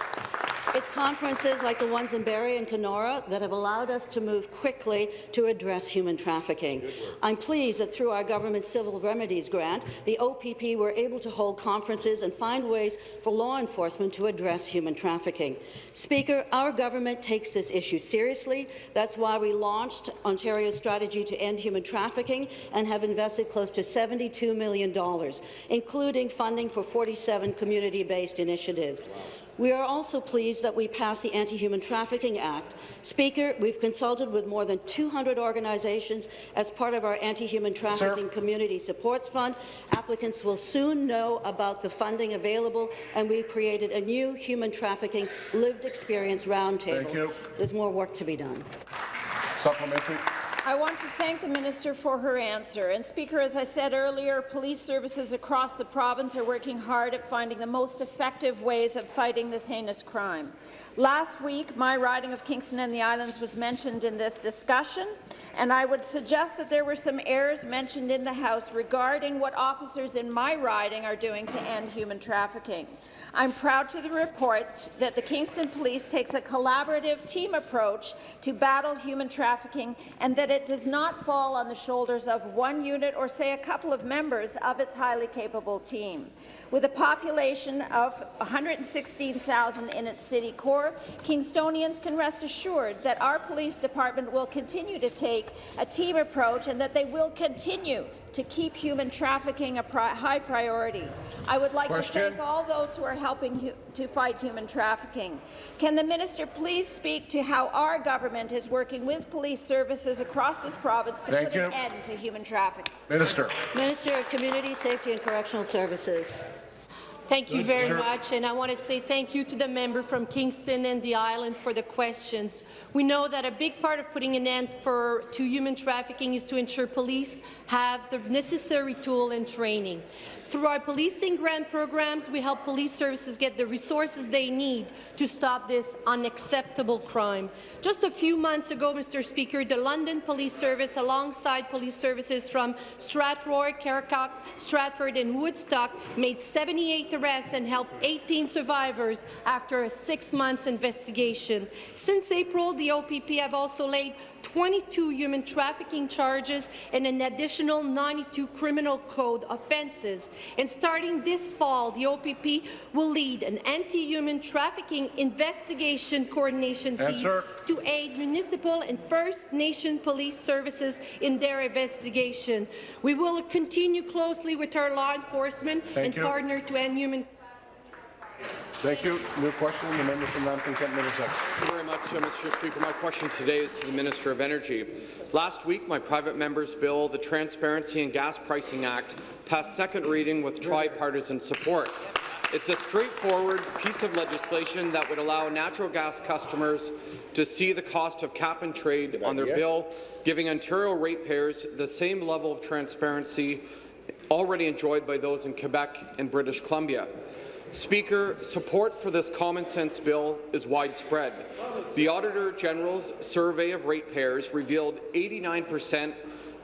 It's conferences like the ones in Barrie and Kenora that have allowed us to move quickly to address human trafficking. I'm pleased that through our government civil remedies grant, the OPP were able to hold conferences and find ways for law enforcement to address human trafficking. Speaker, our government takes this issue seriously. That's why we launched Ontario's strategy to end human trafficking and have invested close to $72 million, including funding for 47 community-based initiatives. We are also pleased that we passed the Anti-Human Trafficking Act. Speaker, we've consulted with more than 200 organizations as part of our Anti-Human Trafficking Sir. Community Supports Fund. Applicants will soon know about the funding available, and we've created a new Human Trafficking Lived Experience Roundtable. Thank you. There's more work to be done. Supplementary. I want to thank the minister for her answer. And Speaker, as I said earlier, police services across the province are working hard at finding the most effective ways of fighting this heinous crime. Last week, my riding of Kingston and the Islands was mentioned in this discussion, and I would suggest that there were some errors mentioned in the House regarding what officers in my riding are doing to end human trafficking. I'm proud to report that the Kingston Police takes a collaborative team approach to battle human trafficking and that it does not fall on the shoulders of one unit or, say, a couple of members of its highly capable team. With a population of 116,000 in its city core, Kingstonians can rest assured that our police department will continue to take a team approach and that they will continue to keep human trafficking a pri high priority. I would like Question. to thank all those who are helping hu to fight human trafficking. Can the minister please speak to how our government is working with police services across this province to Thank put an end to human trafficking? Minister. Minister of Community Safety and Correctional Services. Thank you very much, and I want to say thank you to the member from Kingston and the island for the questions. We know that a big part of putting an end for, to human trafficking is to ensure police have the necessary tool and training. Through our policing grant programs, we help police services get the resources they need to stop this unacceptable crime. Just a few months ago, Mr. Speaker, the London Police Service, alongside police services from Strathroy, Caradoc, Stratford and Woodstock, made 78 arrests and helped 18 survivors after a six months investigation. Since April, the OPP have also laid 22 human trafficking charges and an additional 92 criminal code offences. And starting this fall, the OPP will lead an anti-human trafficking investigation coordination team Answer. to aid municipal and First Nation police services in their investigation. We will continue closely with our law enforcement Thank and you. partner to end human Thank you. New question, the member from Lambton Kent Middlesex. Thank you very much, uh, Mr. Speaker. My question today is to the Minister of Energy. Last week, my private member's bill, the Transparency in Gas Pricing Act, passed second reading with tripartisan support. It's a straightforward piece of legislation that would allow natural gas customers to see the cost of cap and trade on their bill, giving Ontario ratepayers the same level of transparency already enjoyed by those in Quebec and British Columbia. Speaker, support for this common-sense bill is widespread. The Auditor General's survey of ratepayers revealed 89 percent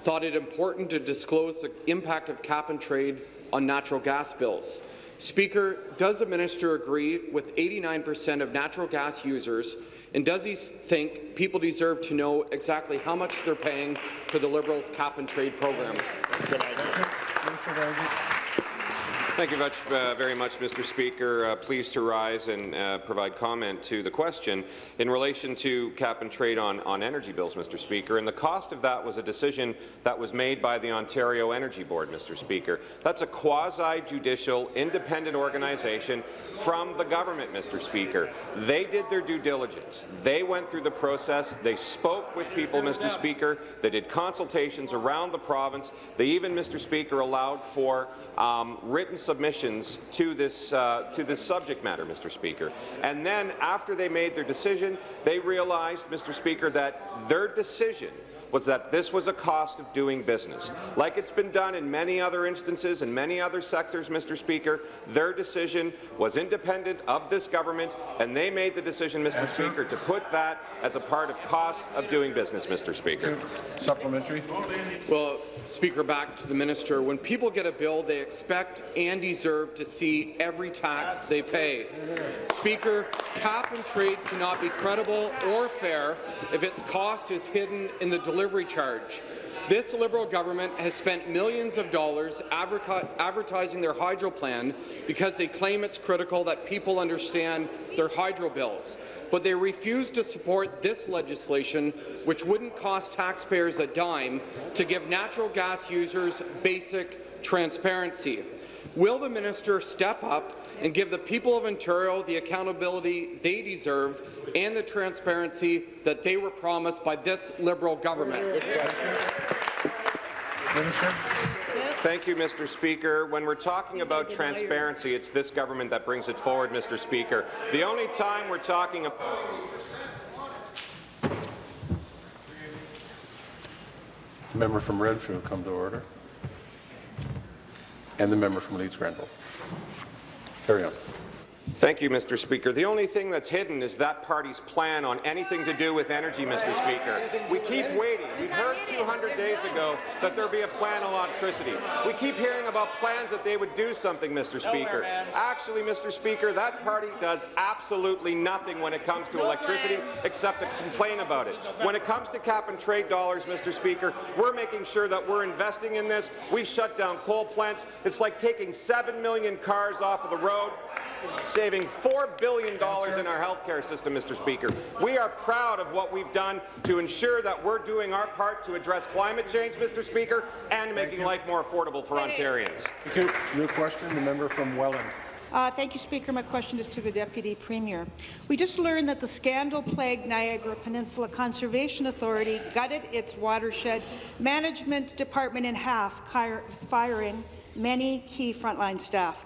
thought it important to disclose the impact of cap and trade on natural gas bills. Speaker, does the minister agree with 89 percent of natural gas users, and does he think people deserve to know exactly how much they're paying for the Liberals' cap and trade program? Thank you much, uh, very much, Mr. Speaker. Uh, pleased to rise and uh, provide comment to the question in relation to cap and trade on, on energy bills, Mr. Speaker. And the cost of that was a decision that was made by the Ontario Energy Board, Mr. Speaker. That's a quasi-judicial, independent organization from the government, Mr. Speaker. They did their due diligence. They went through the process. They spoke with people, Mr. Speaker. They did consultations around the province. They even, Mr. Speaker, allowed for um, written submissions to this uh, to this subject matter, Mr. Speaker. And then, after they made their decision, they realized, Mr. Speaker, that their decision was that this was a cost of doing business. Like it's been done in many other instances in many other sectors, Mr. Speaker, their decision was independent of this government, and they made the decision, Mr. Speaker, to put that as a part of cost of doing business, Mr. Speaker. Supplementary. Well, Speaker, back to the minister. When people get a bill, they expect and deserve to see every tax they pay. Speaker, cap and trade cannot be credible or fair if its cost is hidden in the delivery charge. This Liberal government has spent millions of dollars advertising their hydro plan because they claim it's critical that people understand their hydro bills. But they refuse to support this legislation, which wouldn't cost taxpayers a dime, to give natural gas users basic transparency. Will the minister step up and give the people of Ontario the accountability they deserve and the transparency that they were promised by this Liberal government? Thank you, Mr. Speaker. When we're talking about transparency, it's this government that brings it forward, Mr. Speaker. The only time we're talking about Member from Renfrew come to order. And the member from Leeds Granville. Carry on. Thank you, Mr. Speaker. The only thing that's hidden is that party's plan on anything to do with energy, Mr. Speaker. We keep waiting. We've heard 200 days ago that there'd be a plan on electricity. We keep hearing about plans that they would do something, Mr. Speaker. Actually, Mr. Speaker, that party does absolutely nothing when it comes to electricity except to complain about it. When it comes to cap and trade dollars, Mr. Speaker, we're making sure that we're investing in this. We've shut down coal plants. It's like taking 7 million cars off of the road saving $4 billion in our healthcare system, Mr. Speaker. We are proud of what we've done to ensure that we're doing our part to address climate change, Mr. Speaker, and making life more affordable for Ontarians. Thank you. New question, the member from Welland. Uh, thank you, Speaker. My question is to the Deputy Premier. We just learned that the scandal-plagued Niagara Peninsula Conservation Authority gutted its watershed management department in half, firing many key frontline staff.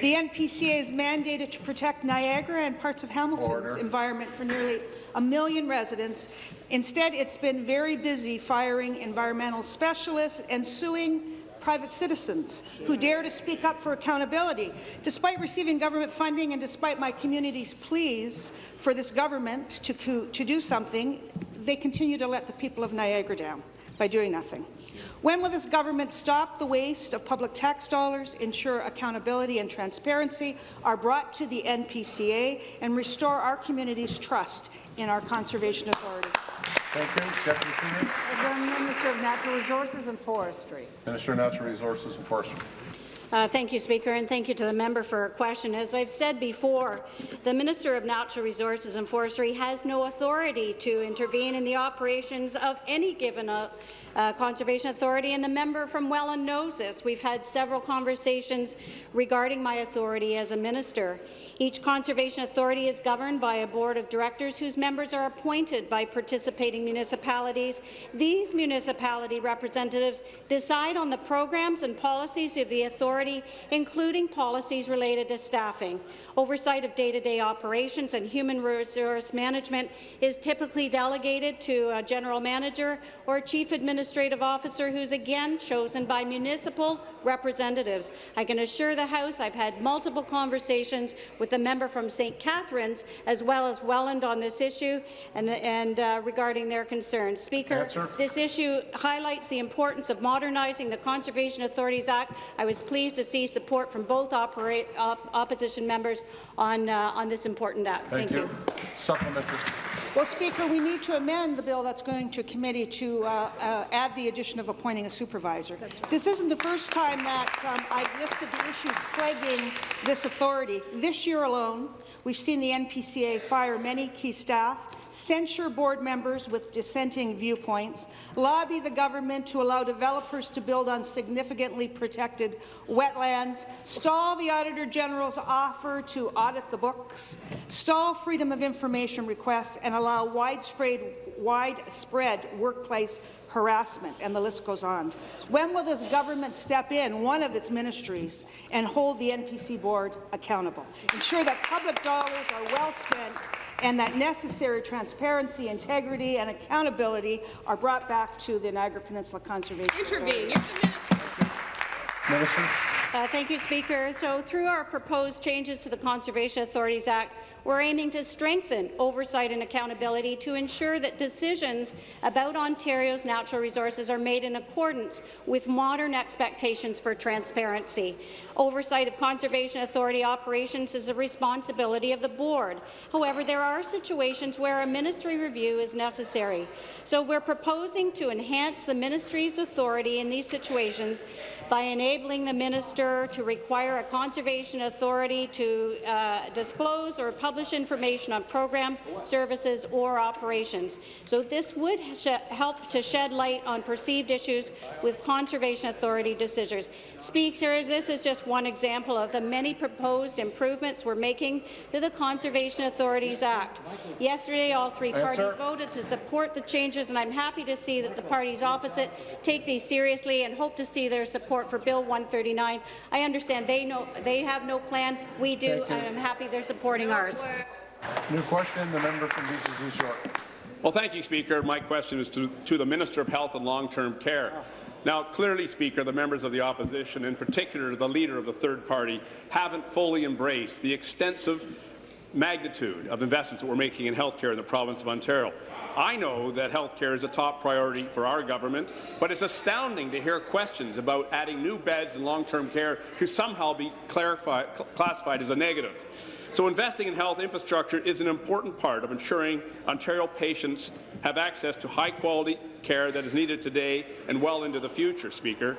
The NPCA is mandated to protect Niagara and parts of Hamilton's Order. environment for nearly a million residents. Instead, it's been very busy firing environmental specialists and suing private citizens who dare to speak up for accountability. Despite receiving government funding and despite my community's pleas for this government to, to do something, they continue to let the people of Niagara down by doing nothing. When will this government stop the waste of public tax dollars, ensure accountability and transparency are brought to the NPCA, and restore our community's trust in our Conservation Authority? Thank you. Deputy Premier. The Minister of Natural Resources and Forestry. Minister of Natural Resources and Forestry. Uh, thank you, Speaker, and thank you to the member for her question. As I've said before, the Minister of Natural Resources and Forestry has no authority to intervene in the operations of any given uh, uh, Conservation Authority, and the member from Welland knows this. We've had several conversations regarding my authority as a minister. Each Conservation Authority is governed by a board of directors whose members are appointed by participating municipalities. These municipality representatives decide on the programs and policies of the authority, including policies related to staffing. Oversight of day-to-day -day operations and human resource management is typically delegated to a general manager or chief administrative officer who's again chosen by municipal representatives. I can assure the House I've had multiple conversations with the member from St. Catharines as well as Welland on this issue and, and uh, regarding their concerns. Speaker, Answer. this issue highlights the importance of modernizing the Conservation Authorities Act. I was pleased to see support from both op opposition members on, uh, on this important act. Thank, Thank you. you. Supplementary. Well, Speaker, we need to amend the bill that's going to committee to uh, uh, add the addition of appointing a supervisor. Right. This isn't the first time that um, I've listed the issues plaguing this authority. This year alone, we've seen the NPCA fire many key staff, censure board members with dissenting viewpoints, lobby the government to allow developers to build on significantly protected wetlands, stall the Auditor General's offer to audit the books, stall freedom of information requests, and allow widespread, widespread workplace harassment, and the list goes on. When will this government step in, one of its ministries, and hold the NPC board accountable? Ensure that public dollars are well spent and that necessary transparency, integrity, and accountability are brought back to the Niagara Peninsula Conservation Intervene. You're minister. Minister. Uh, thank you, Speaker. So, through our proposed changes to the Conservation Authorities Act, we're aiming to strengthen oversight and accountability to ensure that decisions about Ontario's natural resources are made in accordance with modern expectations for transparency. Oversight of Conservation Authority operations is a responsibility of the board. However, there are situations where a ministry review is necessary. So we're proposing to enhance the ministry's authority in these situations by enabling the minister to require a conservation authority to uh, disclose or publish publish information on programs, services, or operations. So this would help to shed light on perceived issues with Conservation Authority decisions. Speakers, this is just one example of the many proposed improvements we're making to the Conservation Authorities Act. Yesterday, all three parties voted to support the changes, and I'm happy to see that the parties opposite take these seriously and hope to see their support for Bill 139. I understand they know they have no plan. We do, and I'm happy they're supporting ours. New question, the member from Beaches East York. Well, thank you, Speaker. My question is to, to the Minister of Health and Long-Term Care. Now, clearly, Speaker, the members of the opposition, in particular the leader of the third party, haven't fully embraced the extensive magnitude of investments that we're making in healthcare in the province of Ontario. I know that healthcare is a top priority for our government, but it's astounding to hear questions about adding new beds in long-term care to somehow be classified as a negative. So investing in health infrastructure is an important part of ensuring Ontario patients have access to high-quality care that is needed today and well into the future, Speaker.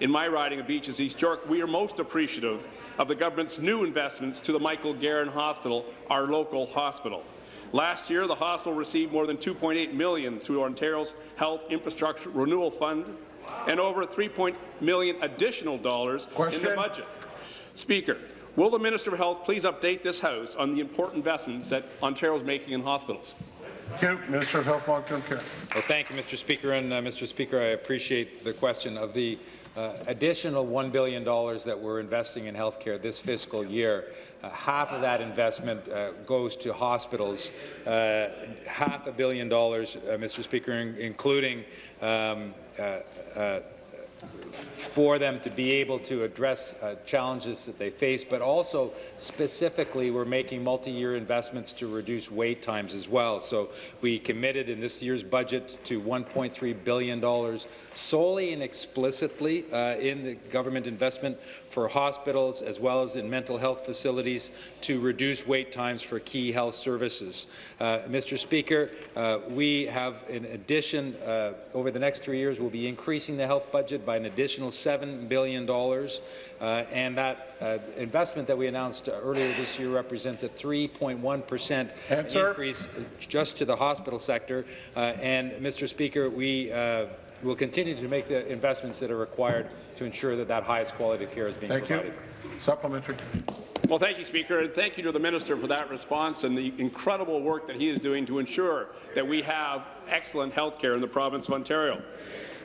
in my riding of Beaches East York, we are most appreciative of the government's new investments to the Michael Garron Hospital, our local hospital. Last year, the hospital received more than 2.8 million through Ontario's Health Infrastructure Renewal Fund and over 3 million additional dollars Question. in the budget. Speaker, will the Minister of Health please update this House on the important investments that Ontario is making in hospitals? Thank you. Minister of Health, Long-Term Care. Well, thank you, Mr. Speaker. And, uh, Mr. Speaker, I appreciate the question of the uh, additional $1 billion that we're investing in healthcare this fiscal year. Uh, half of that investment uh, goes to hospitals, uh, half a billion dollars, uh, Mr. Speaker, in including um, uh, uh, for them to be able to address uh, challenges that they face, but also specifically we're making multi-year investments to reduce wait times as well. So we committed in this year's budget to $1.3 billion solely and explicitly uh, in the government investment for hospitals as well as in mental health facilities to reduce wait times for key health services. Uh, Mr. Speaker, uh, we have in addition, uh, over the next three years, we'll be increasing the health budget by an additional $7 billion, uh, and that uh, investment that we announced earlier this year represents a 3.1 percent increase just to the hospital sector. Uh, and, Mr. Speaker, we uh, will continue to make the investments that are required to ensure that that highest quality of care is being Thank provided. you. Supplementary. Well, thank you, Speaker, and thank you to the Minister for that response and the incredible work that he is doing to ensure that we have excellent health care in the province of Ontario.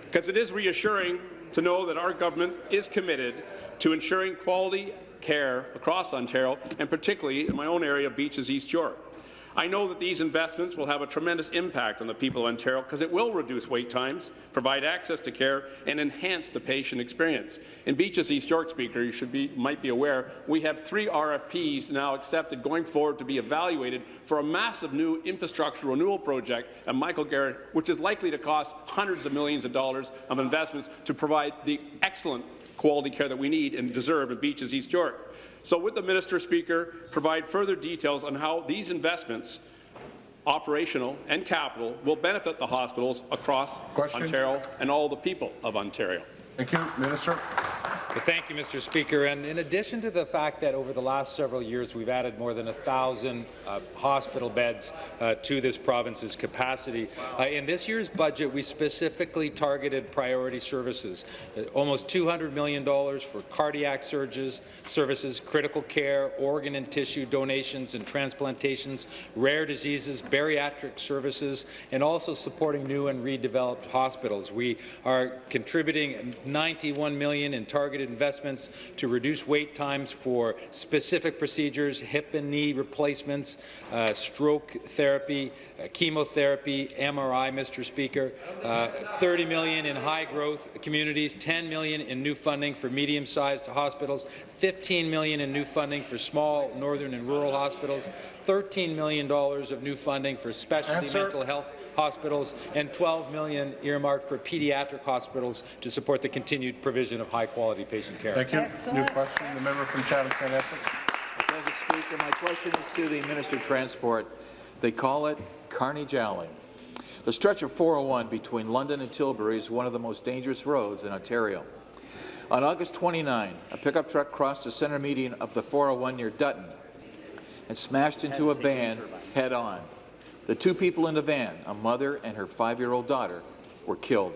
Because it is reassuring to know that our government is committed to ensuring quality care across Ontario, and particularly in my own area, of Beaches East York. I know that these investments will have a tremendous impact on the people of Ontario because it will reduce wait times, provide access to care, and enhance the patient experience. In Beaches East York, Speaker, you should be, might be aware, we have three RFPs now accepted going forward to be evaluated for a massive new infrastructure renewal project at Michael Garron, which is likely to cost hundreds of millions of dollars of investments to provide the excellent quality care that we need and deserve in Beaches East York. So would the Minister, Speaker, provide further details on how these investments, operational and capital, will benefit the hospitals across Question. Ontario and all the people of Ontario? Thank you. Minister. Thank you, Mr. Speaker. And in addition to the fact that over the last several years we've added more than a 1,000 uh, hospital beds uh, to this province's capacity, uh, in this year's budget we specifically targeted priority services. Uh, almost $200 million for cardiac surges, services, critical care, organ and tissue donations and transplantations, rare diseases, bariatric services, and also supporting new and redeveloped hospitals. We are contributing 91 million in targeted investments to reduce wait times for specific procedures, hip and knee replacements, uh, stroke therapy, uh, chemotherapy, MRI, Mr. Speaker, uh, 30 million in high-growth communities, 10 million in new funding for medium-sized hospitals, 15 million in new funding for small northern and rural hospitals, $13 million of new funding for specialty Answer. mental health hospitals, and 12 million earmarked for pediatric hospitals to support the continued provision of high-quality patient care. Thank you. New question, the member from Chatham-Kent Essex. Thank you, Speaker. My question is to the Minister of Transport. They call it Carnage Alley. The stretch of 401 between London and Tilbury is one of the most dangerous roads in Ontario. On August 29, a pickup truck crossed the center median of the 401 near Dutton and smashed into a van head-on. The two people in the van, a mother and her five-year-old daughter, were killed.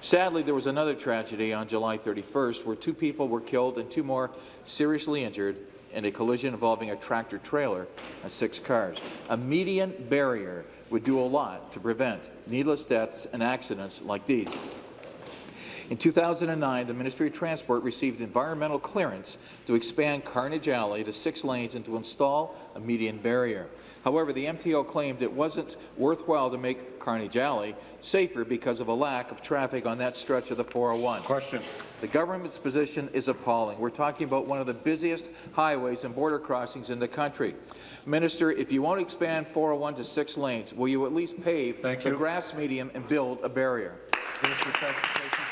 Sadly, there was another tragedy on July 31st where two people were killed and two more seriously injured in a collision involving a tractor-trailer and six cars. A median barrier would do a lot to prevent needless deaths and accidents like these. In 2009, the Ministry of Transport received environmental clearance to expand Carnage Alley to six lanes and to install a median barrier. However, the MTO claimed it wasn't worthwhile to make Carnage Alley safer because of a lack of traffic on that stretch of the 401. Question. The government's position is appalling. We're talking about one of the busiest highways and border crossings in the country. Minister, if you won't expand 401 to six lanes, will you at least pave Thank the you. grass medium and build a barrier? Minister Transportation.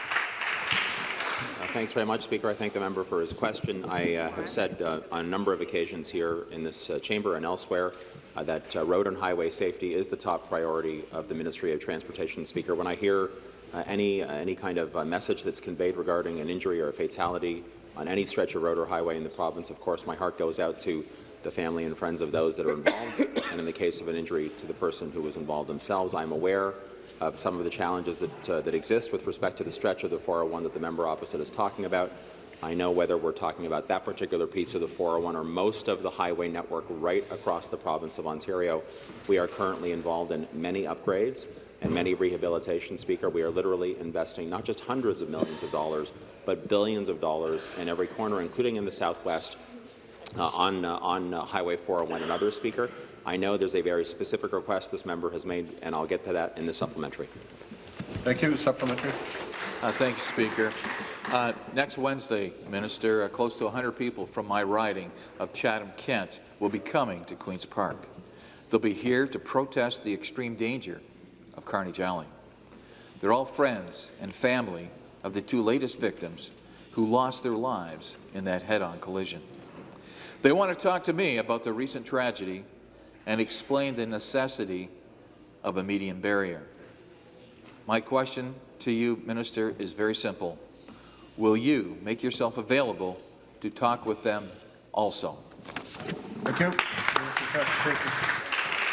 Uh, Thanks very much, Speaker. I thank the member for his question. I uh, have said uh, on a number of occasions here in this uh, chamber and elsewhere that uh, road and highway safety is the top priority of the Ministry of Transportation. Speaker, when I hear uh, any, uh, any kind of uh, message that's conveyed regarding an injury or a fatality on any stretch of road or highway in the province. Of course, my heart goes out to the family and friends of those that are involved, and in the case of an injury to the person who was involved themselves. I'm aware of some of the challenges that, uh, that exist with respect to the stretch of the 401 that the member opposite is talking about. I know whether we're talking about that particular piece of the 401 or most of the highway network right across the province of Ontario. We are currently involved in many upgrades and many rehabilitation, Speaker. We are literally investing not just hundreds of millions of dollars, but billions of dollars in every corner, including in the Southwest, uh, on, uh, on uh, Highway 401 and others, Speaker. I know there's a very specific request this member has made, and I'll get to that in the supplementary. Thank you. Supplementary. Uh, thank you, Speaker. Uh, next Wednesday, Minister, uh, close to 100 people from my riding of Chatham-Kent will be coming to Queen's Park. They'll be here to protest the extreme danger of carnage alley. They're all friends and family of the two latest victims who lost their lives in that head-on collision. They want to talk to me about the recent tragedy and explain the necessity of a median barrier. My question to you, Minister, is very simple. Will you make yourself available to talk with them also? Thank you.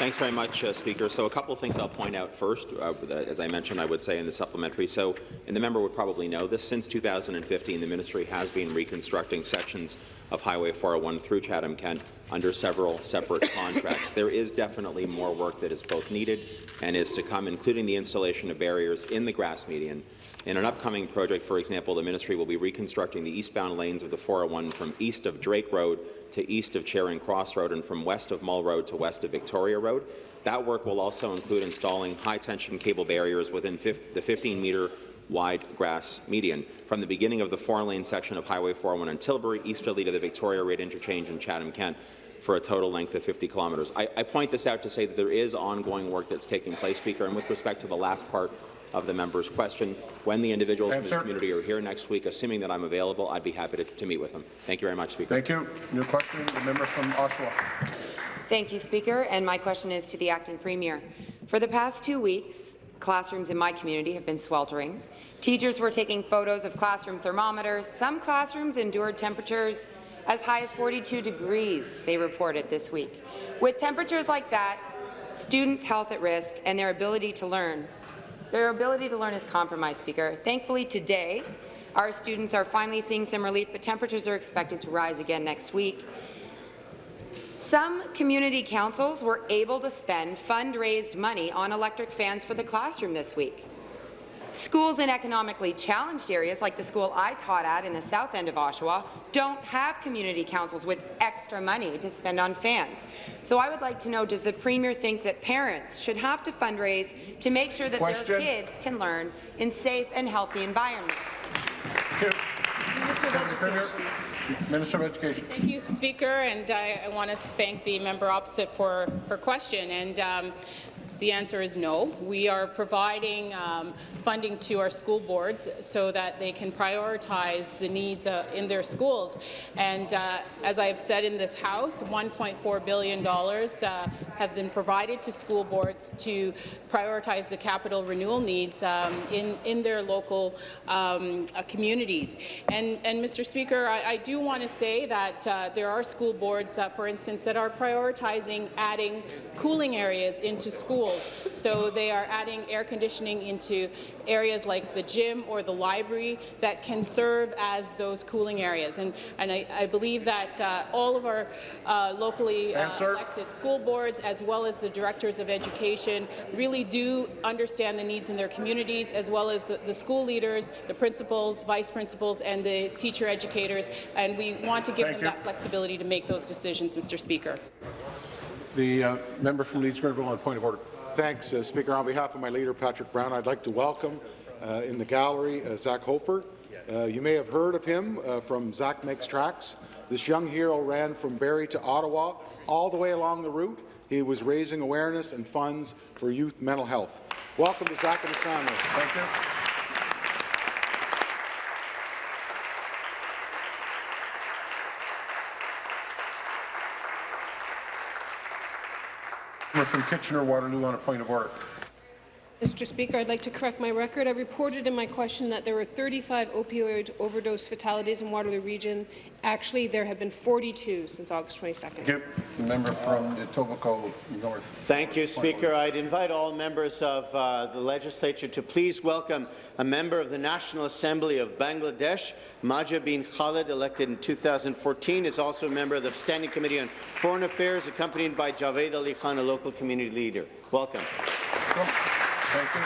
Thanks very much, uh, Speaker. So a couple of things I'll point out first. Uh, as I mentioned, I would say in the supplementary. So, and the member would probably know this, since 2015, the ministry has been reconstructing sections of Highway 401 through Chatham-Kent under several separate contracts. There is definitely more work that is both needed and is to come, including the installation of barriers in the grass median. In an upcoming project, for example, the ministry will be reconstructing the eastbound lanes of the 401 from east of Drake Road to east of Charing Cross Road and from west of Mull Road to west of Victoria Road. That work will also include installing high-tension cable barriers within the 15-metre wide grass median from the beginning of the four-lane section of Highway 401 in Tilbury easterly to the Victoria Road interchange in Chatham-Kent for a total length of 50 kilometres. I, I point this out to say that there is ongoing work that's taking place, Speaker, and with respect to the last part of the member's question. When the individuals Answer. from this community are here next week, assuming that I'm available, I'd be happy to, to meet with them. Thank you very much, Speaker. Thank you. New question, the member from Oshawa. Thank you, Speaker. And my question is to the acting premier. For the past two weeks, classrooms in my community have been sweltering. Teachers were taking photos of classroom thermometers. Some classrooms endured temperatures as high as 42 degrees, they reported this week. With temperatures like that, students' health at risk and their ability to learn their ability to learn is compromised, Speaker. Thankfully, today, our students are finally seeing some relief, but temperatures are expected to rise again next week. Some community councils were able to spend fundraised money on electric fans for the classroom this week. Schools in economically challenged areas, like the school I taught at in the south end of Oshawa, don't have community councils with extra money to spend on fans. So I would like to know, does the Premier think that parents should have to fundraise to make sure that Question. their kids can learn in safe and healthy environments? Minister of Minister of Education. Thank you, Speaker, and I, I want to thank the member opposite for her question. And um, the answer is no. We are providing um, funding to our school boards so that they can prioritize the needs uh, in their schools. And uh, as I have said in this House, $1.4 billion uh, have been provided to school boards to prioritize the capital renewal needs um, in, in their local um, uh, communities. And, and Mr. Speaker, I, I do want to say that uh, there are school boards, uh, for instance, that are prioritizing adding cooling areas into schools schools. So they are adding air conditioning into areas like the gym or the library that can serve as those cooling areas. And, and I, I believe that uh, all of our uh, locally uh, elected school boards, as well as the directors of education, really do understand the needs in their communities, as well as the, the school leaders, the principals, vice principals, and the teacher educators. And we want to give Thank them you. that flexibility to make those decisions, Mr. Speaker. The uh, member from Leeds Grenville on point of order. Thanks, uh, Speaker. On behalf of my leader, Patrick Brown, I'd like to welcome uh, in the gallery uh, Zach Hofer. Uh, you may have heard of him uh, from Zach Makes Tracks. This young hero ran from Barrie to Ottawa, all the way along the route. He was raising awareness and funds for youth mental health. Welcome to Zach and his family. Thank you. From Kitchener-Waterloo on a point of order. Mr. Speaker, I'd like to correct my record. I reported in my question that there were 35 opioid overdose fatalities in Waterloo Region. Actually, there have been 42 since August 22nd. Thank you. The member from Etobicoke North. Thank you, Speaker. I'd invite all members of uh, the legislature to please welcome a member of the National Assembly of Bangladesh, Mahjabeen Khaled, elected in 2014, is also a member of the Standing Committee on Foreign Affairs, accompanied by Javed Ali Khan, a local community leader. Welcome. Thank you.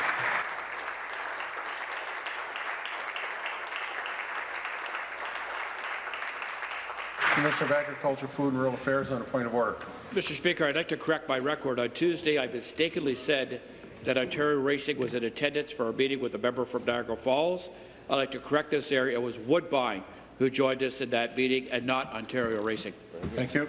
Minister of Agriculture, Food and Rural Affairs on a point of order. Mr. Speaker, I'd like to correct my record. On Tuesday, I mistakenly said that Ontario Racing was in attendance for a meeting with a member from Niagara Falls. I'd like to correct this area. It was Woodbine who joined us in that meeting and not Ontario Racing. Thank you.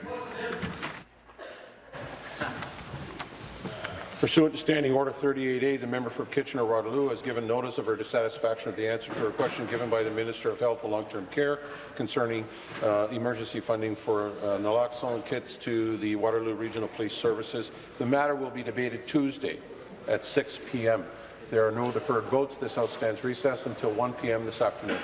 Pursuant to Standing Order 38A, the member for Kitchener-Waterloo has given notice of her dissatisfaction with the answer to her question given by the Minister of Health and Long-Term Care concerning uh, emergency funding for uh, naloxone kits to the Waterloo Regional Police Services. The matter will be debated Tuesday at 6 p.m. There are no deferred votes. This House stands until 1 p.m. this afternoon.